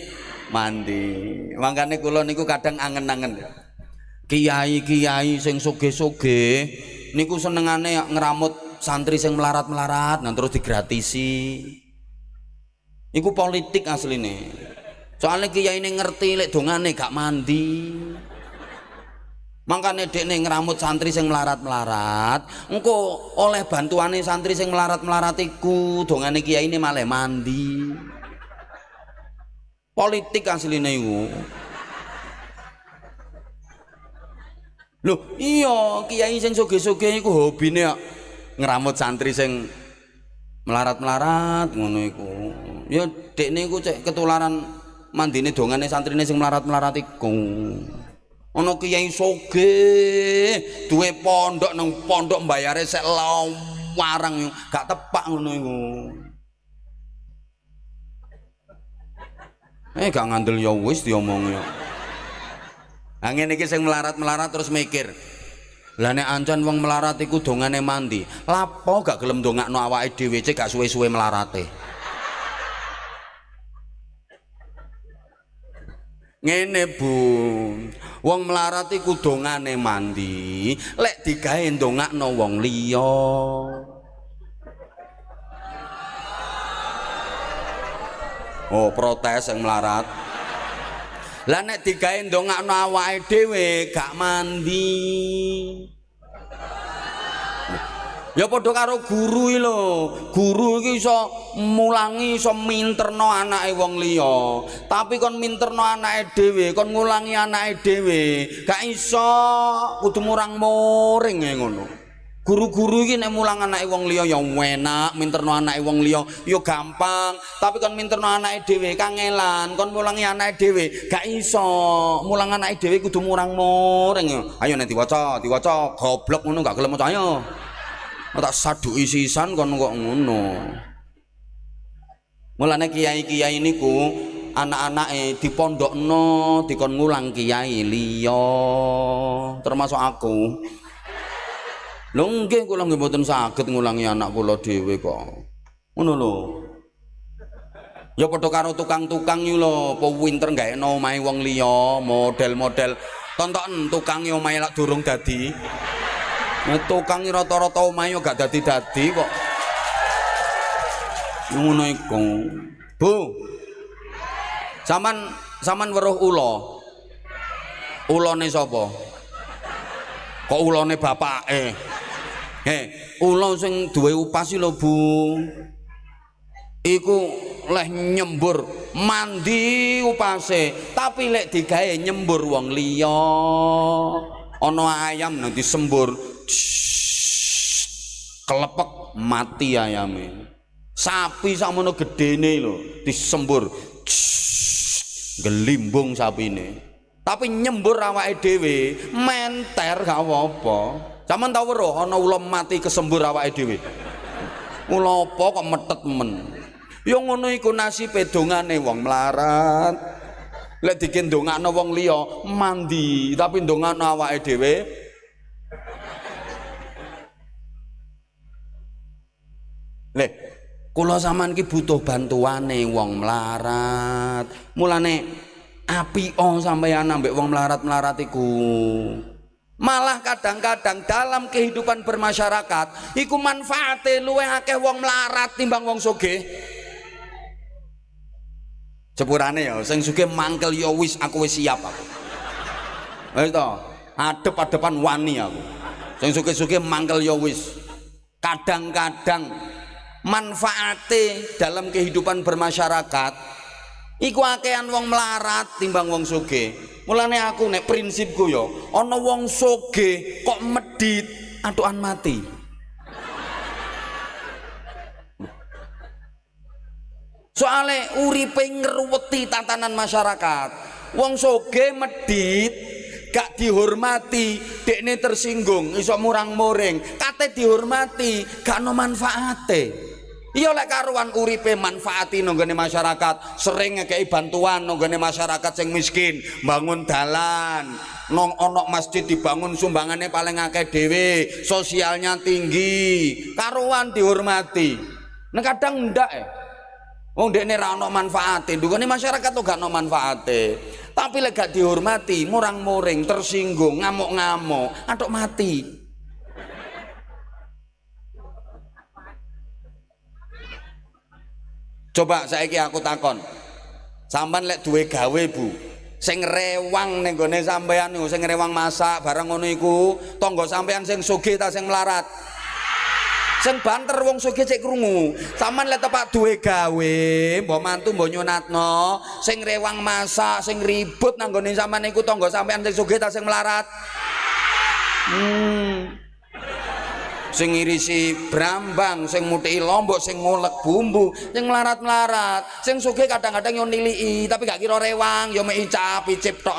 Speaker 1: mandi. Makanya kula niku kadang angen-angen. Kiai-kiai sing soge-soge niku senengane ngeramut santri sing melarat-melarat nah terus digratisi. Iku politik asli nih soalnya kiai ini ngerti lek dongane gak mandi makanya dek nih ngeramut santri sing melarat-melarat engko oleh bantuannya santri sing melarat-melarat iku dongane ini malah mandi. Politik aslinya iku. Loh iya kiai sing soge-soge iku hobine ngeramut santri sing melarat-melarat ngono iku. Ya dek niku cek ketularan mandine dongane santrine sing melarat-melarat iku ana kiai soge duwe pondok nang pondok mbayare sek warang gak tepak ngono iku. Eh gak ngandel ya wis diomong ya angin iki sing melarat-melarat terus mikir lah nek ancen wong melarat iku dongane mandi lapo gak gelem dongakno awake dhewe gak suwe-suwe melarate ngene Bu. Wong melarat iku dongane mandi lek digawe ndongakno wong liya. Oh protes yang melarat. Lah nek digawe ndongakno awake dhewe gak mandi ya padha karo guru iki lho. Guru iki iso mulangi iso minterno anake wong liya. Tapi kon minterno anake dhewe kon ngulangi anake dhewe gak iso. Kudu murang muring ngono. Guru-guru iki nek mulang anake wong liya ya enak minterno anake wong liya ya gampang. Tapi kon minterno anake dhewe kangelan. Kon mulangi anake dhewe gak iso. Mulang anake dhewe kudu murang muring ayo nek diwaca diwaca goblok ngono gak gelem maca ayo tak saduki sisan kon kok ngono mulane kiai-kiai niku anak-anake dipondokno dikon ngulang kiai liya termasuk aku Lho nggih kula saged ngulangi anak kula kok. Ngono lho. Ya padha karo tukang-tukang iki lho, apa winter gaekno omahe wong liya, model-model tonton tukang yo omahe lak durung dadi. Nah, tukang rata-rata omahe gak dadi-dadi kok. Ngono iku. Bu. Saman saman weruh ula. Ulane sapa? Kok ulane bapake? He, ula sing duwe upas lho, Bu. Iku leh nyembur mandi upase, tapi lek digawe nyembur wong liya. Ana ayam nanti sembur kelepek mati ayame. Sapi sakmono gedene lho, disembur gelimbung sapine. Tapi nyembur awake dhewe menter gak apa-apa. Sampeyan tau weruh ana ula mati kesembur awake dhewe. Ula apa kok metet men. Ya ngono iku nasibe dongane wong melarat. Lek dikendongakno wong liya mandi, tapi ndongakno awake dhewe Lek kula sampean ki butuh bantuane wong melarat. Mulane apika sampeyan ambek wong melarat-melarat iku. malah kadang-kadang dalam kehidupan bermasyarakat iku manfaate luwih akeh wong melarat timbang wong soge sepurane ya sing sugih mangkel ya wis aku wis siap aku wis to adep-adepan wani aku sing sugih-sugih mangkel ya wis kadang-kadang manfaate dalam kehidupan bermasyarakat iku akehan wong melarat timbang wong sugih mulane aku nek prinsipku yo ana wong soge kok medit atukan mati. Soale uripe ngruweti tatanan masyarakat wong soge medit gak dihormati dekne tersinggung iso murang muring kate dihormati gak no manfaate iya lek karuan uripe manfaati nonggone masyarakat. Sering ngekei bantuan nonggone masyarakat sing miskin. Bangun dalan. Nong onok masjid dibangun sumbangannya paling akeh dewe sosialnya tinggi. Karuan dihormati. Nah kadang ndak eh Wong dekne ra ono manfaate, masyarakat tuh gak ono manfaate. Tapi lek gak dihormati, murang-muring, tersinggung, ngamuk-ngamuk, atok mati. Coba saiki aku takon. Sampan lek duwe gawe, Bu. Sing rewang ning gone sampean niku, sing rewang masak barang ngono iku, tangga sampean sing sugih ta sing melarat? Sing banter wong sugih cek krungu. Sampean lek tepak duwe gawe, mbok mantu mbok nyunatno, sing rewang masak, sing ribut nang gone sampean niku tangga sampean sing sugih ta sing melarat? Hmm sing ngirisi brambang sing muti lombok sing ngulek bumbu sing melarat-melarat. Sing sugih kadang-kadang yo nilii tapi gak kira rewang yo mek icap icip tok.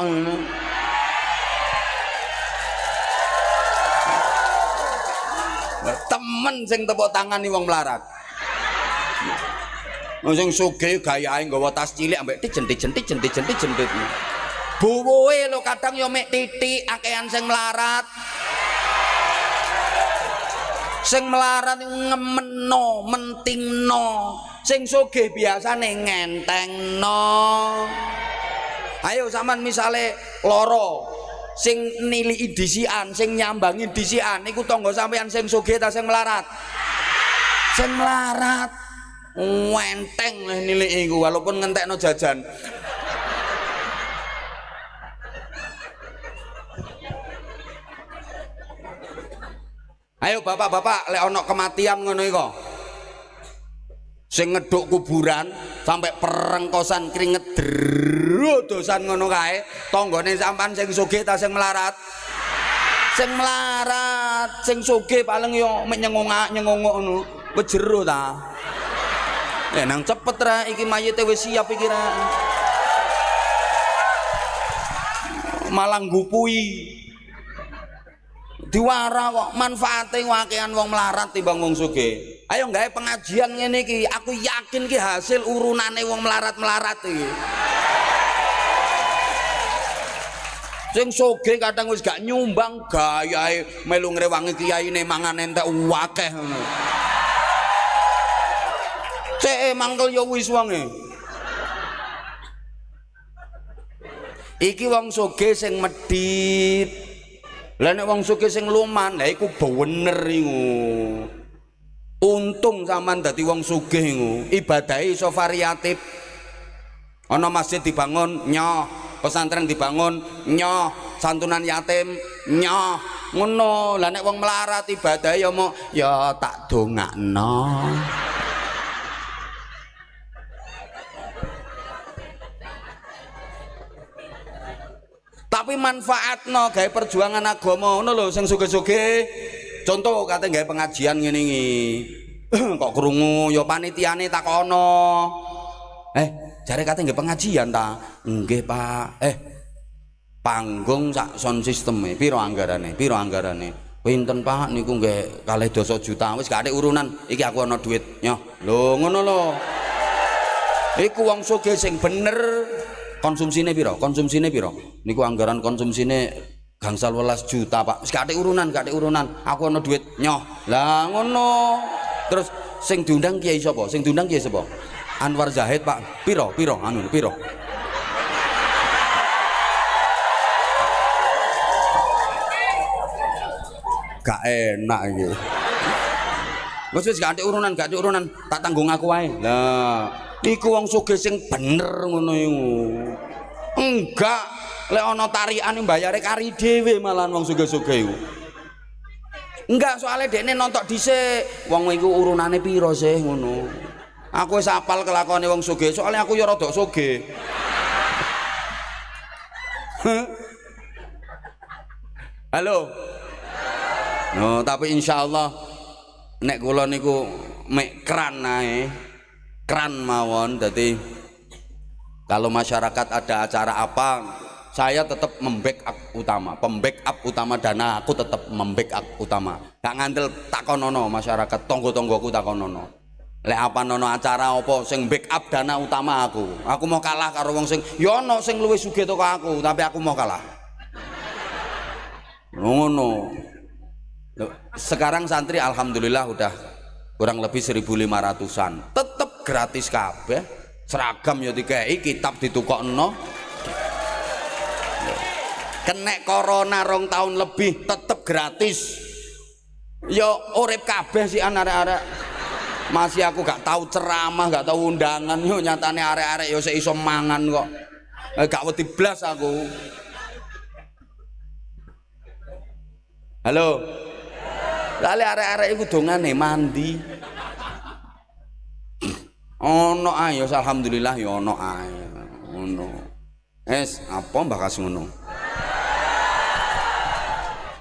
Speaker 1: Temen sing tepuk tangan nih wong melarat. Sing sugih gayahe nggawa tas cilik ambek dijen-dijen dijen-dijen dijen buwe lo kadang yo mek titik akehan sing melarat sing melarat ngemeno mentingno. Sing sugih biasane ngentengno. Ayo sampean misale loro sing niliki disian sing nyambangi disian iku tangga sampean sing sugih ta sing melarat? Sing melarat wenteng niliki iku walaupun ngentekno jajan ayo bapak-bapak lek ono kematian ngono iko sing ngeduk kuburan sampai perengkosan keringet dosan ngono kae. Tanggane sampan sing sugih ta sing melarat? Sing melarat sing sugih paling yo mek nyengongak nyengongok ngono. Jero ta. Ya nang cepet ra iki mayite wis siap iki ra. Malah ngupui diwara kok manfaate wakean wong melarat timbang wong sugih. Ayo gawe pengajian ngene iki aku yakin ki hasil urunane wong melarat-melarat iki. Sing soge kadang wis gak nyumbang gayae melu ngrewangi kiyaine mangan entek akeh ngono. Cek mangkel yo wis wonge. Iki wong soge sing medit lah nek wong sugih sing luman lha iku bener iku. Untung sampean dadi wong sugih iku ibadahe iso variatif. Ana masjid dibangun nyoh. Pesantren dibangun nyoh. Santunan yatim nyoh. Ngono. Lah nek wong melarat ibadah ya mau ya tak dongakno tapi manfaatno gawe perjuangan agama ngono lho sing suge-suge. Contoh kate gawe pengajian iki. Kok krungu ya panitiane takono eh jare kate gawe pengajian ta? Nggih Pak. Eh panggung sak sound system e piro anggarane? Piro anggarane? Pinten Pak? Niku nggih kalih dosa juta. Wis gak urunan. Iki aku ana duit. Nyoh. Lho ngono lho. Iku wong sugih sing bener konsumsinya piro? Konsumsinya piro? Niku anggaran konsumsinya gangsal welas juta pak. Gak urunan gak urunan. Aku ada duit nyoh. Lah ngono. Terus sing diundang kiai sapa? Sing diundang kiai sapa? Anwar Zahid pak. Piro piro? Anu piro? Gak enak gitu Wes wis gak ada urunan, gak ada urunan, tak tanggung aku wae. Lah, iku wong sugih sing bener ngono enggak lek ana tarikan mbayare kari dhewe malah wong sugih-sugih iku. Enggak soalnya dekne nontok dhisik wong iku urunane piro sih ngono. Aku wis apal kelakone wong sugih soalnya aku ya rada sugih. Halo? No tapi insyaallah nek kula niku mek kran ae kran mawon jadi kalau masyarakat ada acara apa saya tetap membackup utama. Pembackup utama dana aku tetap membackup utama. Gak ngandel takonono masyarakat tonggo-tonggoku takonono lek apa nono acara apa sing backup dana utama aku. Aku mau kalah karo wong sing yono ya sing luwih sugih toko aku tapi aku mau kalah. Ngono. Sekarang santri alhamdulillah udah kurang lebih 1500an tetep gratis kabeh. Seragam ya dikai kitab ditukokno. Kenek corona rong tahun lebih tetep gratis. Yo urip kabeh sih anak-anak. Masih aku gak tahu ceramah gak tahu undangan. Yo nyatane arek-arek yo seiso mangan kok. Eh, gak wedi blas aku. Halo. Lali arek-arek iku dongane mandi ono ae ya alhamdulillah ya ono ae. Ngono. Es apa bakas ngono?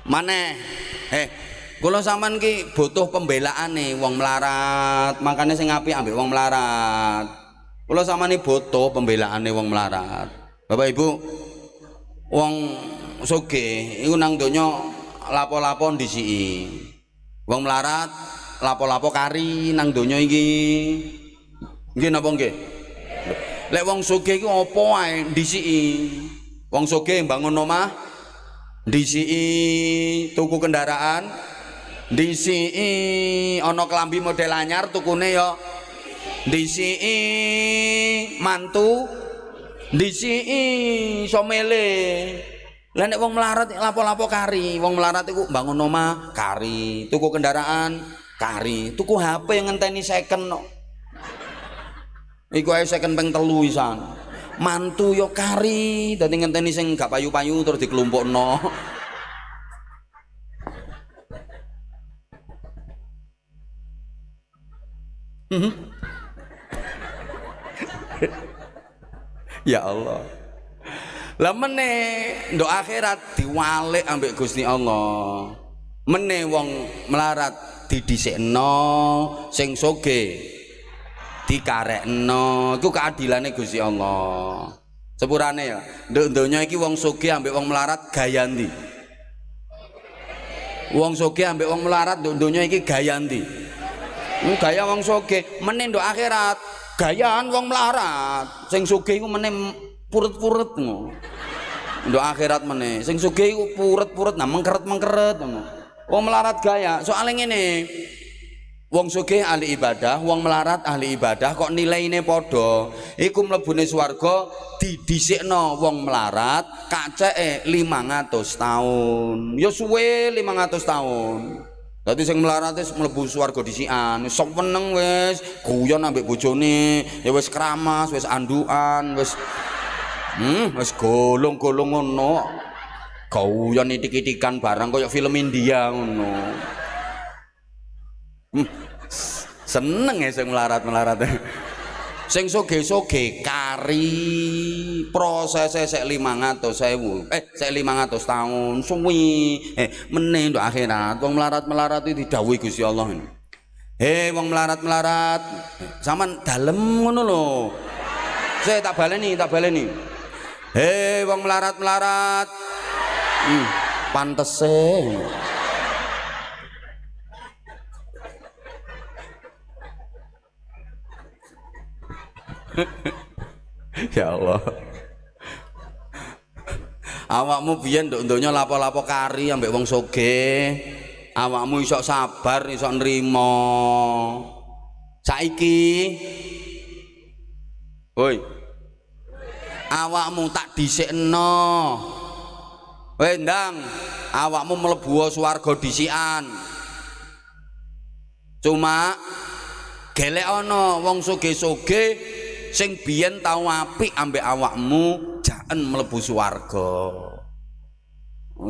Speaker 1: Maneh. Eh kula sampean ki butuh pembelaan nih wong melarat. Makanya sing apik ambek wong melarat. Kula sampean butuh pembelaan nih wong melarat. Bapak Ibu wong soge iku nang donya lapo-lapo ndisiki. Wong melarat lapo-lapo kari nang donya iki Nggih napa nggih? Lek wong sugih iku apa wae ndisiki. Wong sugih bangun omah ndisiki tuku kendaraan ndisiki ana klambi model anyar tukune ya ndisiki mantu ndisiki somele lah nek wong melarat lapo-lapo kari wong melarat iku bangun omah kari tuku kendaraan kari tuku HP ngenteni second no iku ayo saya kenteng 3 isan. Mantu yo kari dadi ngenteni sing gak payu-payu terus dikelompokno. Ya Allah. Lah mene doa akhirat diwale ambek Gusti Allah. Mene wong melarat didisekno sing soge dikarekno iku keadilane Gusti Allah sepurane ya nduk donya iki wong soge ambek wong melarat gaya ndi wong soge ambek wong melarat nduk donya iki gaya ndi gaya wong soge mene nduk akhirat gayaan wong melarat sing soge iku mene purut-purut ngono. Akhirat meneh. Sing sugih iku purut-purut nah mengkeret-mengkeret ngono. Wong melarat gaya. Soale ngene. Wong sugih ahli ibadah, wong melarat ahli ibadah kok nilaine padha. Iku mlebune swarga didhisikno wong melarat kaceke 500 tahun. Ya suwe 500 tahun. Dadi sing melarat wis mlebu swarga dhisikan, sok wis, guyon ambek bojone, ya wis keramas, wis andukan, wis Hmm, wis golong-golong ngono. Guyon itik-itikan barang kaya film India ngono. Hmm. Seneng ya sing melarat-melarat. Sing soge-soge kari prosesnya sek 500.000. Eh, sek 500 tahun suwi. Eh, meneh akhirat wong melarat-melarat itu didhawuhi Gusti Allah ini. Hei wong melarat-melarat, sampean dalem ngono. Saya tak baleni, tak baleni. Hei wong melarat-melarat. Hmm, pantese. Ya Allah. Awakmu biyen nduk donya lapo-lapo kari ambek wong soge. Awakmu iso sabar, iso nrimo. Saiki Woi, awakmu tak dhisikno kowe ndang awakmu mlebu swarga dhisikan cuma gelek wong soge-soge sing biyen tau apik ambek awakmu jaen mlebu swarga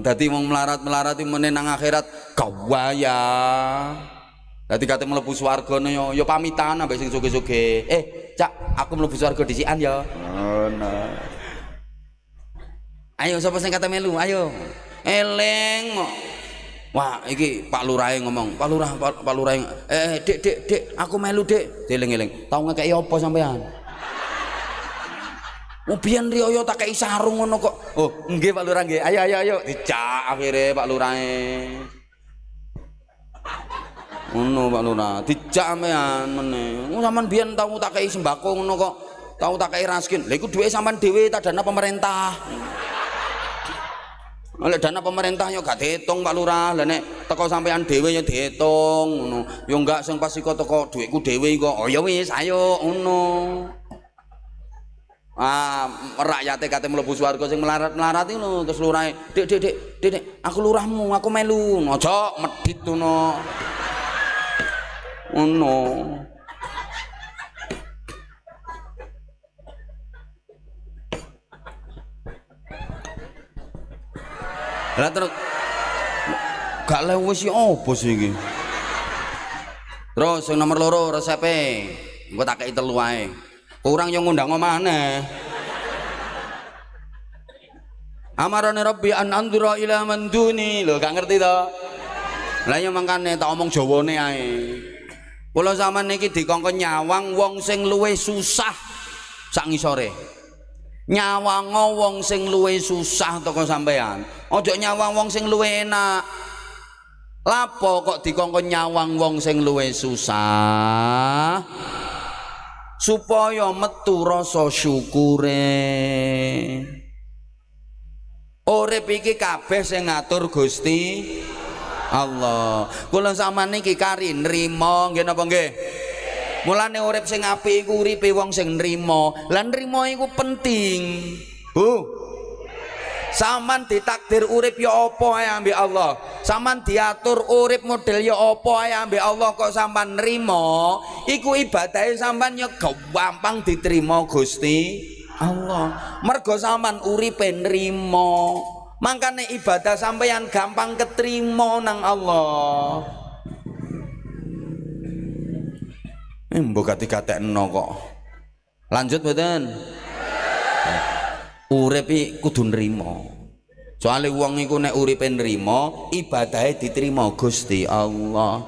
Speaker 1: dadi wong melarat-melarat meneh nang akhirat gawaya Dadi kate mlebu swarga yo yo pamitan ambek sing soge-soge. Eh, Cak, aku mlebu swarga dhisikan ya. Oh, nah. Ayo sapa sing kata melu? Ayo. Eleng. Wah, iki Pak Lurah ngomong. Pak Lurah, Pak, Pak Lurah. Eh, Dik, Dik, Dik, aku melu, Dik. Eling-eling. Tau ngekeki apa sampean? Biyen riyo tak kei sarung ngono kok. Oh, nggih Pak Lurah nggih. Ayo ayo ayo. Dicak akhire Pak Lurah ngono Pak Lurah. Dijak sampean meneh oh sampean biyen tau tak kei sembako ngono kok. Tau tak kei raskin. Lha iku duwe sampean dhewe tak dana pemerintah. Oleh dana pemerintah yo gak dihitung Pak Lurah. Lah nek teko sampean dhewe yo dihitung ngono. Yo enggak sing pas iko teko dhuwitku dhewe kok oh ya wis ayo ngono ah rakyate kate mlebu swarga sing melarat-melarat iki lho terus lurahe dik dik dik dik aku lurahmu aku melu. Aja medhit ngono. Ngono. Lah terus gak lewis si apa sih ini terus yang nomor loro resepe gue tak kayak telu aja kurang yang ngundang mana amarane rabbi an andura ila man duni lo gak ngerti toh lah yang makanya tak omong jawane ae Kula zaman niki dikongkon nyawang wong sing luwe susah sak ngisore. Nyawang wong sing luwe susah toko sampean. Ojo nyawang wong sing luwe enak. Lapo kok dikongkon nyawang wong sing luwe susah? Supaya metu rasa syukure. Urip iki kabeh sing ngatur Gusti Allah. Kula sampean niki kari nrimo nggih napa nggih? Mulane urip sing apik iku uripe wong sing nrimo. Lan nrimo iku penting. Bu Saman ditakdir urip ya apa ae ambek Allah. Saman diatur urip model ya apa ae ambek Allah? Kok sampean nrimo, iku ibadahe sampean ya gampang diterima Gusti Allah. Mergo sampean uripe nrimo makanya ibadah sampeyan gampang keterima nang Allah. Eh mbok kate no kok. Lanjut mboten urip kudu nrimo. Soalnya wong iku nek uripe nrimo ibadahe diterima Gusti Allah.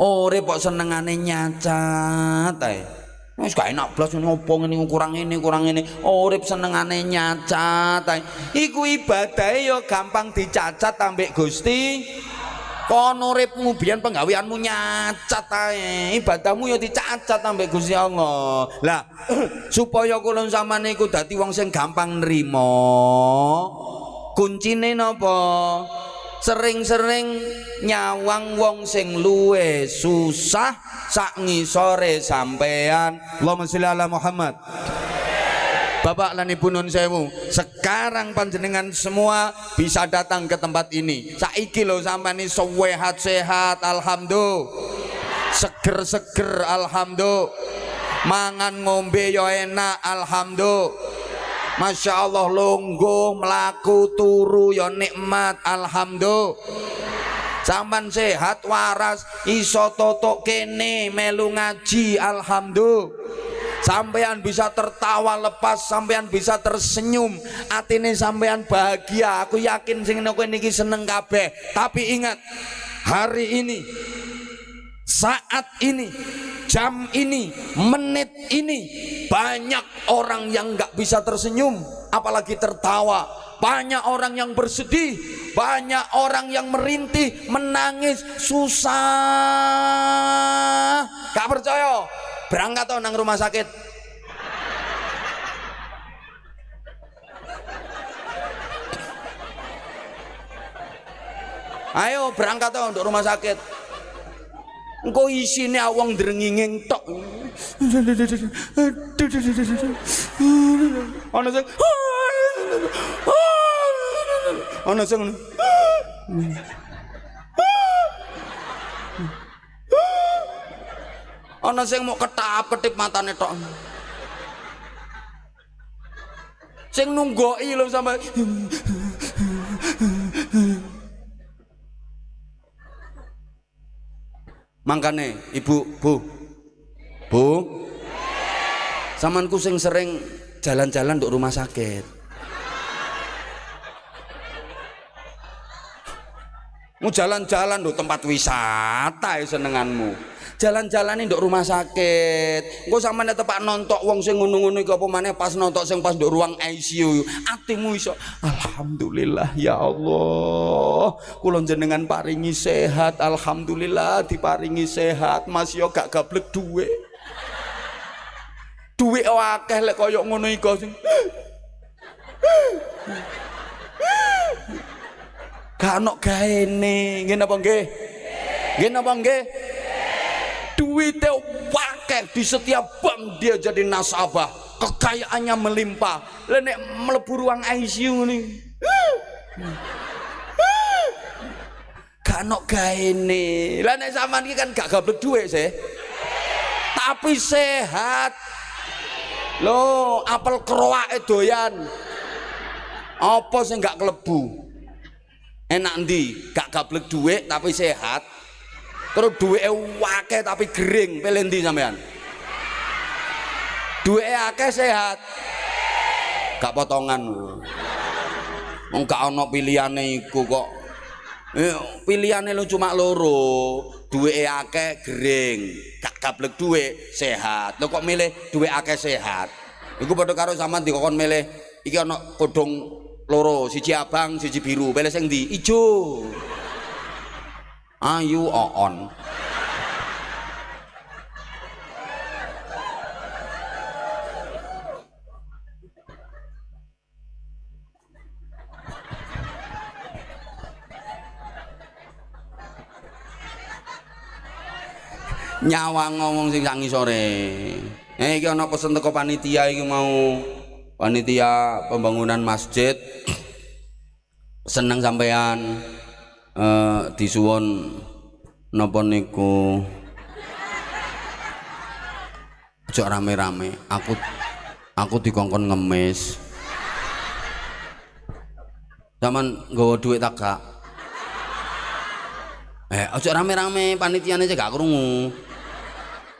Speaker 1: Urip kok senengane nyacat ae. Wis gak enak blas ngopo ngene kurang ini kurang ini. Urip senengane nyacat ae. Iku ibadahe ya gampang dicacat ambek Gusti kono uripmu biyen penggaweanmu nyacat ae. Ibadahmu ya dicacat sampai Gusti Allah. Lah supaya kula sampean niku dadi wong sing gampang nrimo. Kuncine napa? Sering-sering nyawang wong sing luwe susah sak ngisore sampean Allahumma sholli ala Muhammad Bapak lan Ibu Nun Sewu, sekarang panjenengan semua bisa datang ke tempat ini. Saiki lo sampai ini sehat-sehat, alhamdulillah. Seger-seger, alhamdulillah. Mangan ngombe yo enak, alhamdulillah. Masya Allah longgo melaku turu yo nikmat, alhamdulillah. Sampan sehat waras iso totok kene melu ngaji alhamdulillah sampean bisa tertawa lepas sampean bisa tersenyum. Atine sampean bahagia. Aku yakin sing kowe niki seneng kabeh. Tapi ingat hari ini saat ini jam ini menit ini banyak orang yang nggak bisa tersenyum apalagi tertawa. Banyak orang yang bersedih banyak orang yang merintih menangis susah. Gak percaya berangkat toh nang rumah sakit. Ayo berangkat toh untuk rumah sakit. Engkau isine awang drenginging tok. Ana sing ana sing mau ketap ketip matane tok. Sing nunggoki lho sampe. Mangkane ibu bu. Bu. Samanku sing sering jalan-jalan untuk rumah sakit. Mau jalan-jalan untuk tempat wisata ya senenganmu jalan-jalan nduk rumah sakit. Engko sampeyan tepak nontok wong sing iku apa maneh pas nontok sing pas nduk ruang ICU atimu iso alhamdulillah ya Allah. Kula jenengan paringi sehat. Alhamdulillah diparingi sehat. Mas yo gak gablek duwe duwe akeh lek koyo ngono iku sing gak ono gaene. Nggih napa nggih napa nggih duitnya wakil. Di setiap bank dia jadi nasabah. Kekayaannya melimpah. Lenek melebur ruang ICU nih gak nok gaene. Lah nek sampean iki kan gak gablek duit sih tapi sehat. Lo apel keroake doyan. Apa sih gak kelebu? Enak ndi gak gablek duit tapi sehat terus duwe wake tapi gering. Pelendi sampean? Duwe akeh sehat. Gak potongan. Wong gak ana pilihane iku kok. Eh, pilihane lu cuma loro. Duwe akeh gering. Gak gablek duwe sehat. Lo kok milih duwe akeh sehat? Iku padha karo sampean dikon milih iki ana kodong loro. Siji abang siji biru. Pilih sing ndi? Ijo Ayu Oon nyawa ngomong sing sangi sore eh iki ana pesen teko panitia iki mau. Panitia pembangunan masjid. Seneng sampean uh, disuwun napa niku? Aja rame-rame. Aku aku dikongkon ngemis. Zaman nggawa duit tak gak. Eh aja rame-rame. Panitiane aja gak krungu.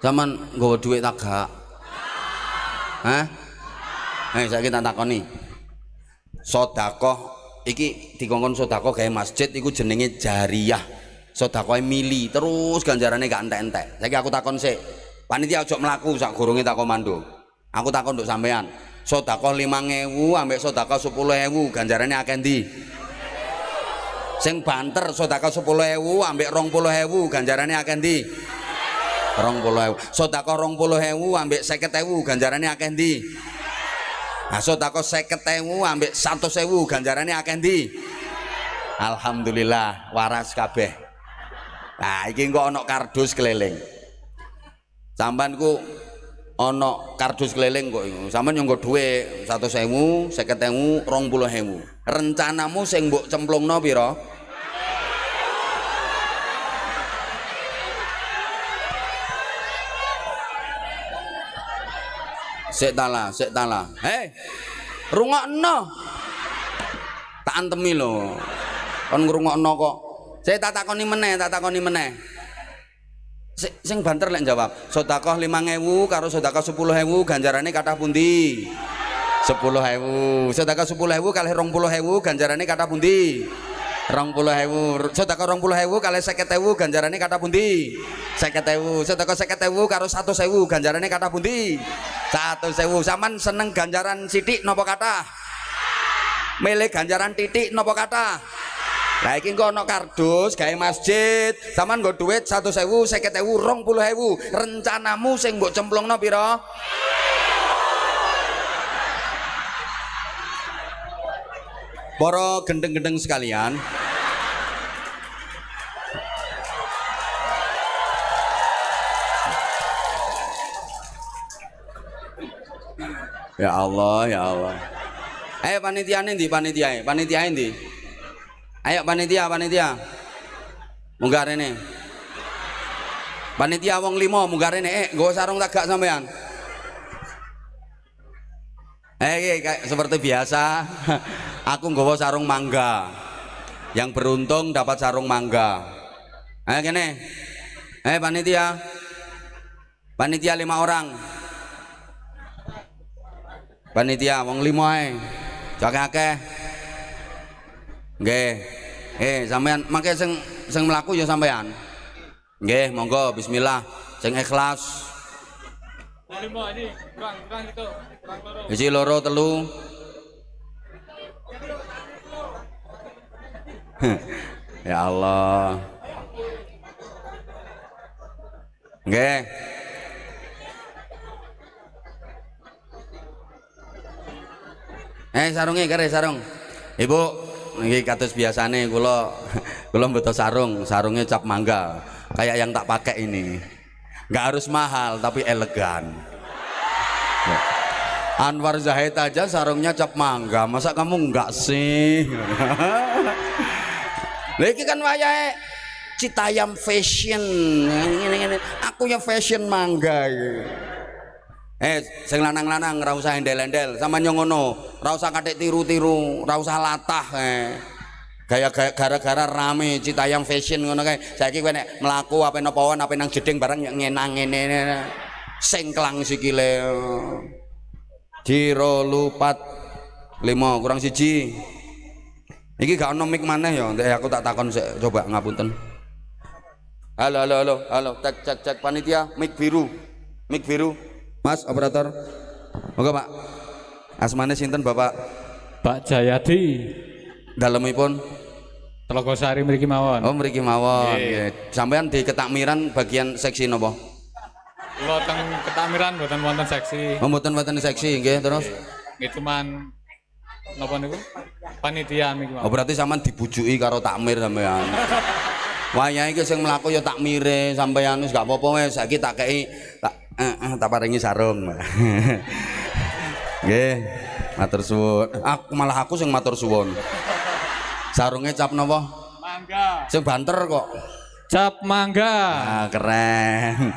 Speaker 1: Zaman nggawa duit tak gak. Hah? Eh saiki tak takoni. Sedekah iki dikongkon sedekah gawe masjid iku jenenge jariyah. Sedekah mili terus ganjarane gak entek-entek. Saiki aku takon sik. Panitia ojo mlaku sak gurunge tak komando. Aku takon nduk sampean. Sedekah 5000 ambek sedekah 10000 ganjarane akeh ndi? Sing banter sedekah 10000 ambek 20000 ganjarane akeh ndi? rong puluh ewu sodako rong puluh ewu ambek seket ewu ganjarannya akeh ndi Asuh takut 50.000 ambek 100.000 sewu akeh ndi. Alhamdulillah waras kabeh. Nah, iki engko ana kardus keliling. Sambanku ana kardus keliling kok. Sambal nyunggu dua satu sewu saya ketemu rong. Rencanamu sing mbok cemplungno no. Sik tala sik tala hei rungokno. Tak antemi lho. Kon ngrungokno kok. Saya tak takoni meneh tak takoni meneh. Sing banter lek jawab sedekah 5000 karo sedekah 10000 ganjarane kathah pundi? 10000 sedekah 10000 kalih 20000 ganjarane kathah pundi rong puluh hewu sedekah rong puluh hewu kali seket hewu ganjarannya kata pundi? Seket hewu sedekah seket hewu karo satu sewu ganjarannya kata pundi? Satu sewu. Saman seneng ganjaran sidik nopo kata? Milih ganjaran titik nopo kata? Lah iki engko ana kardus gawe masjid, sampean nggo duit 100.000, 50.000, 20.000. Rencanamu sing mbok cemplungno pira? Para gendeng-gendeng sekalian, Ya Allah, ya Allah. Ayo panitia di panitia, panitia di. Ayo panitia, panitia. Munggah rene. Panitia wong limo munggah rene. Eh, gue sarung tagak sampean. Eh, kayak seperti biasa. Aku nggawa sarung mangga. Yang beruntung dapat sarung mangga. Ayo kene. Eh panitia. Panitia lima orang panitia wong limo ae jake akeh nggih eh sampean mangke sing sing mlaku ya sampean nggih monggo bismillah sing ikhlas limo ini kurang kurang itu Isi loro telu ya Allah nggih Eh sarungnya kare sarung. Ibu, ini katus biasane kula kula mboten sarung, sarungnya cap mangga. Kayak yang tak pakai ini. Nggak harus mahal tapi elegan. Anwar Zahid aja sarungnya cap mangga, masa kamu enggak sih? Lagi kan wayahe Citayam fashion. Ini, ini, Aku ya fashion mangga. Eh, sing lanang-lanang ora usah endel-endel, sama nyongono, ora usah katik tiru-tiru, ora usah latah eh. Gaya gara-gara rame Citayam fashion ngono kae. Saiki kowe nek mlaku apa napa apa nang jeding barang ngenang ngene. Sengklang sikile. Jiro lupat lima kurang siji. Iki gak ono mic maneh ya, aku tak takon sik coba ngapunten. Halo halo halo halo cek cek cek panitia mic biru. Mic biru. Mas operator. Moga Pak. Asmane sinten Bapak?
Speaker 2: Pak Jayadi.
Speaker 1: Dalemipun
Speaker 2: Telogosari mriki mawon.
Speaker 1: Oh, mriki mawon. Nggih. Di ketakmiran bagian seksi napa?
Speaker 2: Kula teng ketakmiran mboten wonten seksi.
Speaker 1: Oh, mboten wonten seksi nggih, terus?
Speaker 2: Nggih cuman napa niku? Panitia niki
Speaker 1: Oh, berarti sampean dibujuki karo takmir sampean. Wayahe iki sing mlaku ya takmire sampean wis gak apa-apa wis saiki tak kei tak eh, eh, tak paringi sarung nggih matur suwun aku malah aku sing matur suwun sarungnya cap napa
Speaker 2: mangga
Speaker 1: sing banter kok
Speaker 2: cap mangga.
Speaker 1: Ah keren.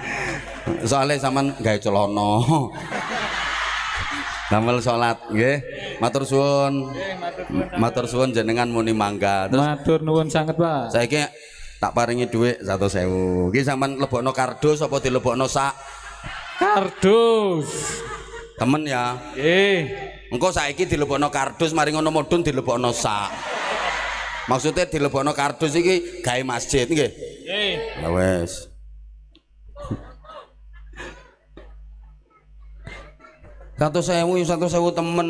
Speaker 1: Soalnya sampean gawe celana. Damel salat nggih. Matur suwun. Matur suwun jenengan muni mangga.
Speaker 2: Terus matur nuwun sanget Pak.
Speaker 1: saiki tak paringi dhuwit 100.000 iki sampean lebokno kardus apa dilebokno sak?
Speaker 2: Kardus.
Speaker 1: Temen ya.
Speaker 2: Nggih.
Speaker 1: Engko saiki dilebokno kardus mari ngono mudhun dilebokno sak. Maksudnya dilebokno kardus iki gawe masjid nggih.
Speaker 2: Nggih.
Speaker 1: Ya wes. Satu sewu, satu sewu temen.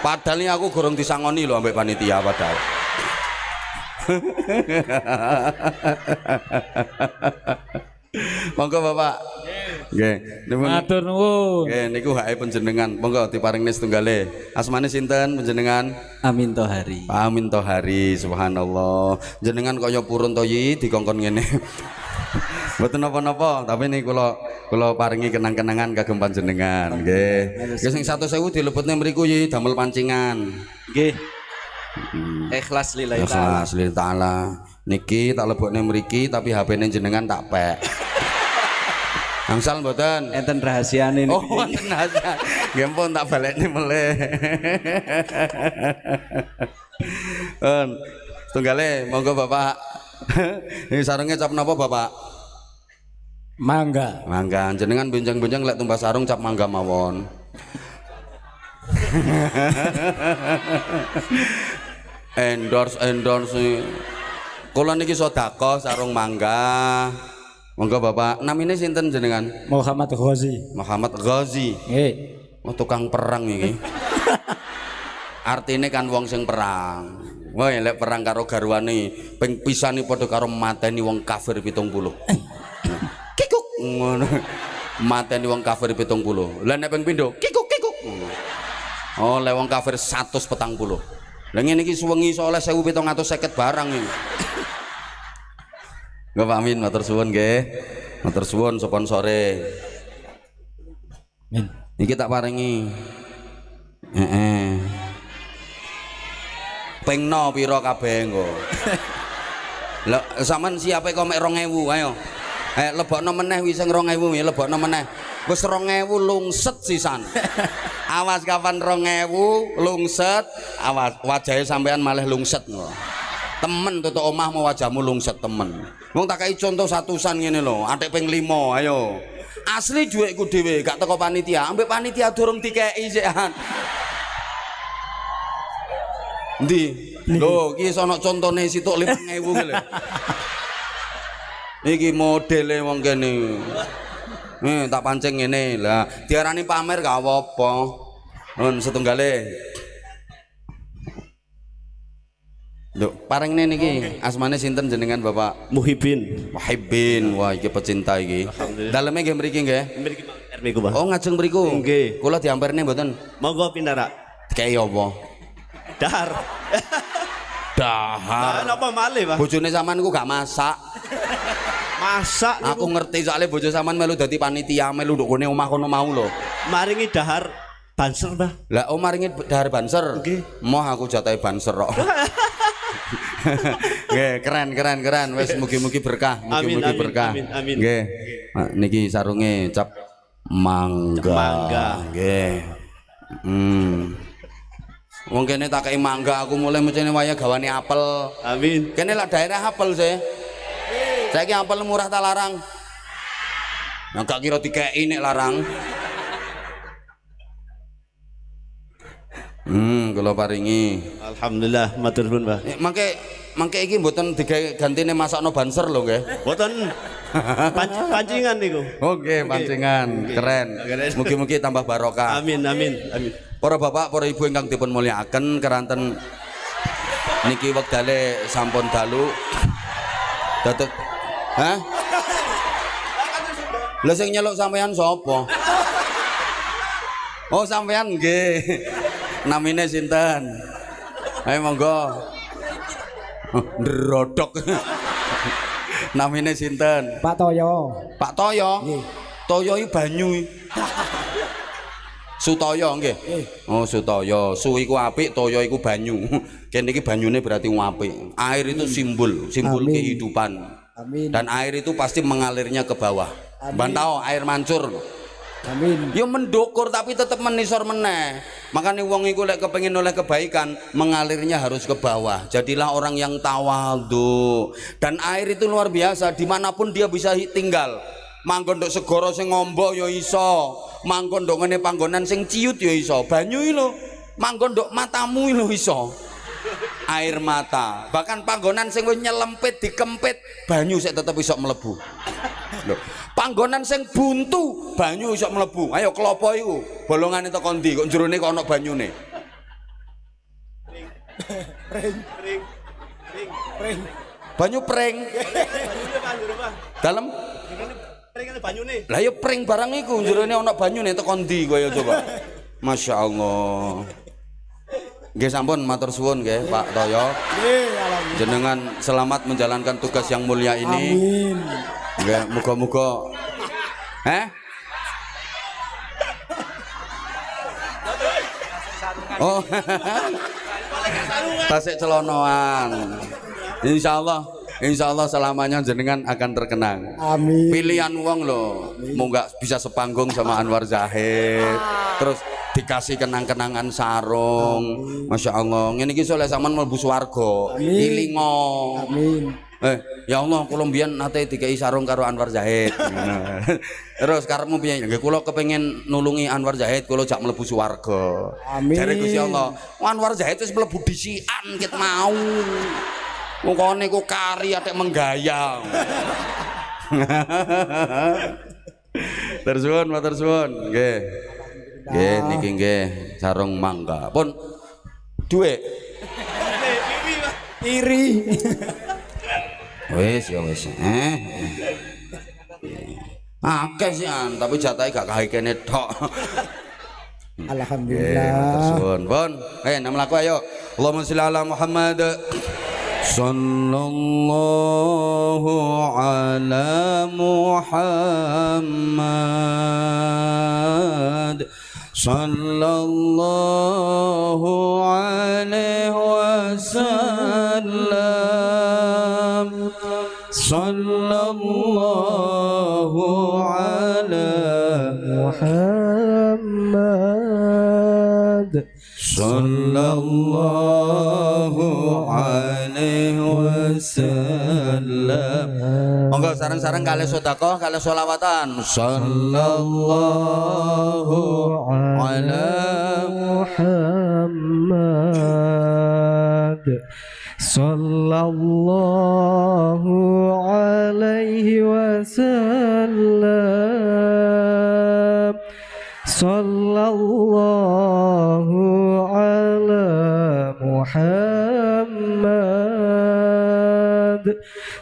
Speaker 1: Padahal ini aku gorong disangoni loh ambek panitia padahal. Monggo Bapak. Nggih.
Speaker 2: Matur nuwun.
Speaker 1: Nggih niku hake panjenengan. Monggo diparingne setunggale. Asmane sinten panjenengan?
Speaker 3: Amin Tohari.
Speaker 1: Amin tohari subhanallah jenengan kaya purun toyi dikongkon ngene Mboten napa-napa, tapi ini kula kula paringi kenang-kenangan kagem panjenengan nggih. Nggih sing 1000 dilebetne mriku yi damel pancingan.
Speaker 3: Nggih. Ikhlas lillahi taala.
Speaker 1: Ikhlas lillahi taala. Niki tak lebokne mriki tapi HP-ne jenengan tak pek. Angsal mboten?
Speaker 3: Enten rahasiane
Speaker 1: Oh,
Speaker 3: niku.
Speaker 1: wonten aja. Nggih pun tak balekne meleh. On. Tunggale monggo Bapak. Ini sarungnya cap napa Bapak?
Speaker 2: Mangga.
Speaker 1: Mangga jenengan benjang-benjang lek tumbas sarung cap mangga mawon. endorse endorse kula niki sedekah sarung mangga. Monggo bapak. Namine sinten jenengan?
Speaker 2: Muhammad Ghazi.
Speaker 1: Muhammad Ghazi.
Speaker 2: Nggih.
Speaker 1: oh tukang perang iki. Artine kan wong sing perang. Wah lek perang karo garwane ping pisani padha karo mateni wong kafir 70 kikuk. Ngono. Mateni wong kafir 70 lah nek ping pindho kikuk kikuk. Oh lek wong kafir 140 lah ngene iki suwengi soleh 1750 barang iki Nggak Pak Amin, matur suwun nggih. Matur suwun sponsore.
Speaker 2: Min.
Speaker 1: Iki tak paringi. Heeh. Pengno pira kabeh engko. Lah sampean siape kok mek 2000 ayo. Eh lebokno meneh wis sing 2000 ya lebokno meneh. Wis 2000 lungset sisan. Awas kapan 2000 lungset, awas wajahe sampean malah lungset ngono. Temen tutuk omahmu wajahmu lungset temen. Wong tak kai contoh satusan ngene lho, atik ping 5 ayo. Asli duitku dhewe gak teko panitia, ambek panitia durung dikeki sikan. Ndi? Lho, iki sono contone situk 5000 ki lho. Iki modele wong kene. Nih, tak pancing ngene. Lah, diarani pamer gak apa-apa. Nun setunggale. Lho, paringne niki asmane sinten jenengan Bapak?
Speaker 3: Muhibin.
Speaker 1: Wahibin. Wah, iki pecinta iki. Daleme nggih mriki nggih.
Speaker 3: Mriki RW ku, Pak.
Speaker 1: Oh, ngajeng mriku.
Speaker 3: Nggih.
Speaker 1: Kula diampirne mboten.
Speaker 3: Monggo pindara.
Speaker 1: Dikei apa?
Speaker 3: Dahar.
Speaker 1: Dahar.
Speaker 3: Ah, napa malih, Pak?
Speaker 1: Bojone sampean ku gak masak.
Speaker 3: Masak
Speaker 1: Aku ngerti soalnya bojo sampean melu dadi panitia melu nduk kene omah kono mau lho.
Speaker 3: maringi dahar banser, Pak.
Speaker 1: Lah om maringi dahar banser.
Speaker 3: Nggih.
Speaker 1: Moh aku jatahe banser kok. Nggih, keren keren keren. Wis mugi-mugi berkah, mugi-mugi berkah.
Speaker 3: amin, amin.
Speaker 1: Nggih. Nah, Niki sarunge cap mangga.
Speaker 3: Mangga.
Speaker 1: Nggih. Hmm. Wong kene tak kei mangga aku mulai mencene waya gawane apel.
Speaker 3: Amin.
Speaker 1: Kene lah daerah apel sih. Saiki apel murah tak larang. Yang gak kira dikei nek larang. Hmm, kula paringi.
Speaker 3: Alhamdulillah, matur nuwun, Pak.
Speaker 1: Eh, mangke mangke iki mboten digawe gantine masakno banser lho nggih.
Speaker 3: Boten panc- pancingan niku.
Speaker 1: Oke, pancingan. Keren.
Speaker 3: Keren.
Speaker 1: Mugi-mugi tambah barokah.
Speaker 3: Amin, amin, amin.
Speaker 1: Para bapak, para ibu ingkang dipun mulyakaken keranten niki wektale sampun dalu. Datuk Hah? Lah sing nyeluk sampean sapa? Oh, sampean nggih. Namine sinten? Ayo monggo. Oh, Ndrodok. Namine sinten?
Speaker 2: Pak Toyo.
Speaker 1: Pak Toyo. Toyo iki banyu. Sutoyo nggih. Oh, Sutoyo. Su iku apik, toyo iku banyu. Kene iki banyune berarti apik. Air itu simbol, simbol
Speaker 2: Amin.
Speaker 1: kehidupan.
Speaker 2: Amin.
Speaker 1: Dan air itu pasti mengalirnya ke bawah. Ban tahu air mancur.
Speaker 2: Amin.
Speaker 1: Ya mendukur tapi tetap menisor meneh. Makanya wong iku lek kepengin oleh kebaikan, mengalirnya harus ke bawah. Jadilah orang yang tawadhu. Dan air itu luar biasa, di mana pun dia bisa tinggal. Manggon nduk segara sing ngombo ya iso. Manggon nduk ngene panggonan sing ciut ya iso. Banyu iki lho. Manggon nduk matamu iki lho iso. Air mata. Bahkan panggonan sing nyelempit dikempit banyu sik tetep iso mlebu. Lho panggonan sing buntu banyu iso mlebu. Ayo klopo iku. Bolongane teko ndi? Kok jerone kok ana banyune? Banyu pring
Speaker 3: Banyune Pak, njero Pak.
Speaker 1: dalem
Speaker 3: Ini pringane banyune.
Speaker 1: Lah ya pring barang iku. Jerone ana banyune teko ndi kowe coba Masya Allah. Nggih sampun matur suwun nggih Pak Toyo. Jenengan selamat menjalankan tugas yang mulia ini.
Speaker 4: Amin.
Speaker 1: Nggih, muga-muga. Eh? Oh. Tasik celonoan. Insyaallah, insyaallah selamanya jenengan akan terkenang.
Speaker 4: Amin.
Speaker 1: Pilihan wong loh, mau nggak bisa sepanggung sama Anwar Zahid, terus dikasih kenang-kenangan sarung, masya Allah. Ini kisah oleh zaman melbu swargo, ilingo.
Speaker 4: Amin.
Speaker 1: Eh, ya Allah, kula mbiyen nate dikai sarung karo Anwar Zahid. Terus karepmu piye? Nggih kula kepengin nulungi Anwar Zahid, kula jak mlebu swarga.
Speaker 4: Amin.
Speaker 1: Jare Gusti Allah, Anwar Zahid wis mlebu disikan ket mau. Mongkone ku kari atek menggayang. Terus suwun, matur suwun. Nggih. Nggih, niki nggih sarung mangga. Pun duwe
Speaker 4: Iri.
Speaker 1: Wis ya wis. Eh. Akeh sih an, tapi jatahe gak kae kene tok. Eh, matur
Speaker 4: Alhamdulillah.
Speaker 1: suwun. Pun, eh nama laku ayo. Allahumma sholli ala Muhammad. Sallallahu ala Muhammad. Sallallahu alaihi wasallam. Sallallahu ala
Speaker 4: Muhammad.
Speaker 1: Sallallahu alaihi wasallam. Monggo sareng-sareng kali sedekah kali selawatan. Sallallahu ala
Speaker 4: Muhammad sallallahu alaihi wasallam sallallahu ala Muhammad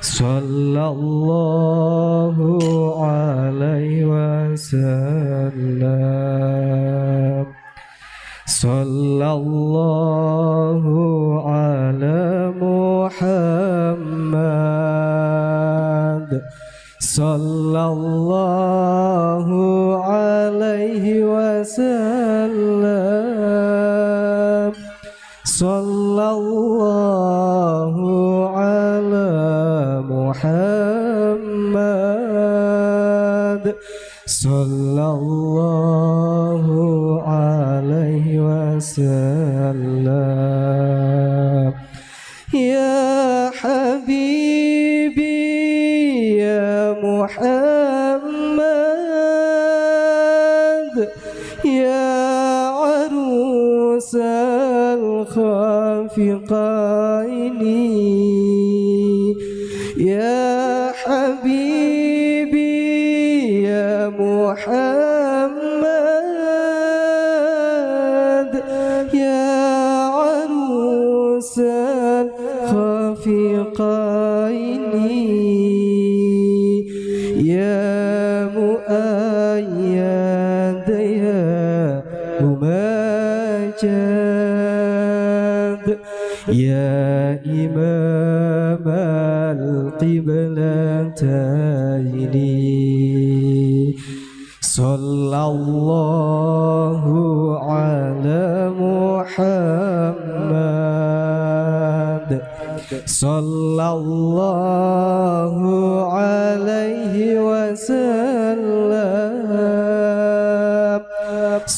Speaker 4: sallallahu alaihi wasallam sallallahu ala Muhammad sallallahu alaihi wasallam sallallahu ala Muhammad sallallahu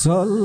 Speaker 4: Sol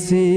Speaker 4: sim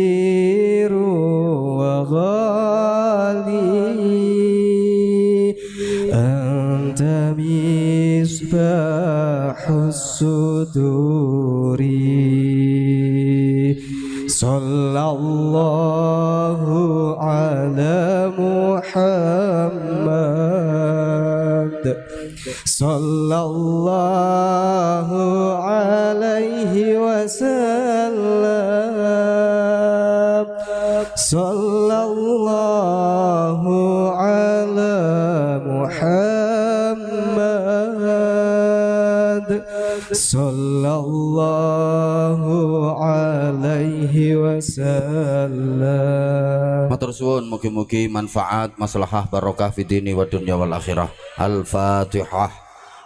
Speaker 4: mugi-mugi manfaat maslahah barokah fid dini wa dunya wal akhirah. Al-Fatihah.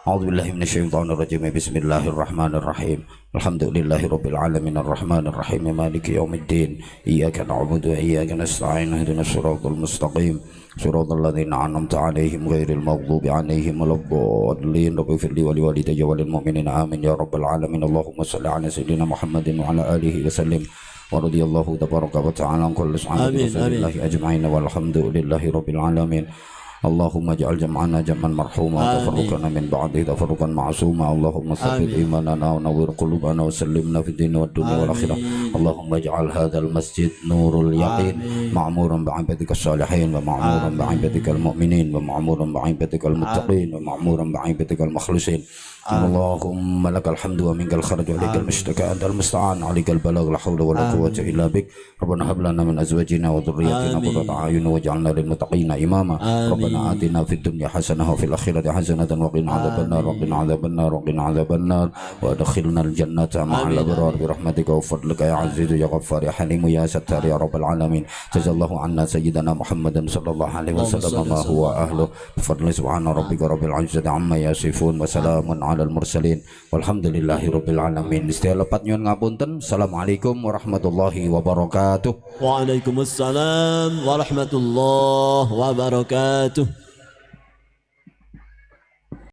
Speaker 4: A'udzubillahi minasyaitonir rajim. Bismillahirrahmanirrahim. Alhamdulillahirabbil alamin arrahmanir rahim maliki yaumiddin. Iyyaka na'budu wa iyyaka nasta'in. Ihdinas siratal mustaqim. Siratal ladzina an'amta 'alaihim ghairil maghdubi 'alaihim waladdallin. Rabbi firli wa liwalidayya wa lil mu'minina amin ya rabbal alamin. Allahumma shalli 'ala sayyidina Muhammadin wa 'ala alihi wa sallim. ورضي الله تبارك وتعالى عن كل
Speaker 3: آمين،
Speaker 4: رسول. الله أجمعين والحمد لله رب العالمين. اللهم اجعل جمعنا جمعا مرحوما. وتفرقنا من بعده تفرقا معصوما. اللهم ثبت
Speaker 3: آمين.
Speaker 4: إيماننا ونور قلوبنا وسلمنا في الدين والدنيا والآخرة. اللهم اجعل هذا المسجد نور اليقين. معمورا بعبادك الصالحين ومعمورا بعبادك المؤمنين ومعمورا بعبادك المتقين ومعمورا بعبادك المخلصين. اللهم لك الحمد ومنك الخرج وإليك المشتكى أنت المستعان. عليك البلاغ لا حول ولا قوة إلا بك. ربنا هب لنا من أزواجنا وذرياتنا. قرة أعين واجعلنا للمتقين إماما. ربنا آتنا في الدنيا حسنة وفي الآخرة حسنة وقنا عذاب النار. وقنا عذاب النار. وقنا عذاب النار. وأدخلنا الجنة مع. الأبرار برحمتك. وفضلك يا عزيز يا غفار يا حليم يا ستار يا رب العالمين. جزا الله عنا سيدنا محمد صلى الله عليه وسلم ما. هو أهله. بفضل سبحان ربك رب العزة عما يصفون. وسلام على alal mursalin. Walhamdulillahi rabbil alamin. Istilah lepat nyuwun ngapunten assalamualaikum warahmatullahi wabarakatuh.
Speaker 3: Waalaikumsalam warahmatullahi wabarakatuh.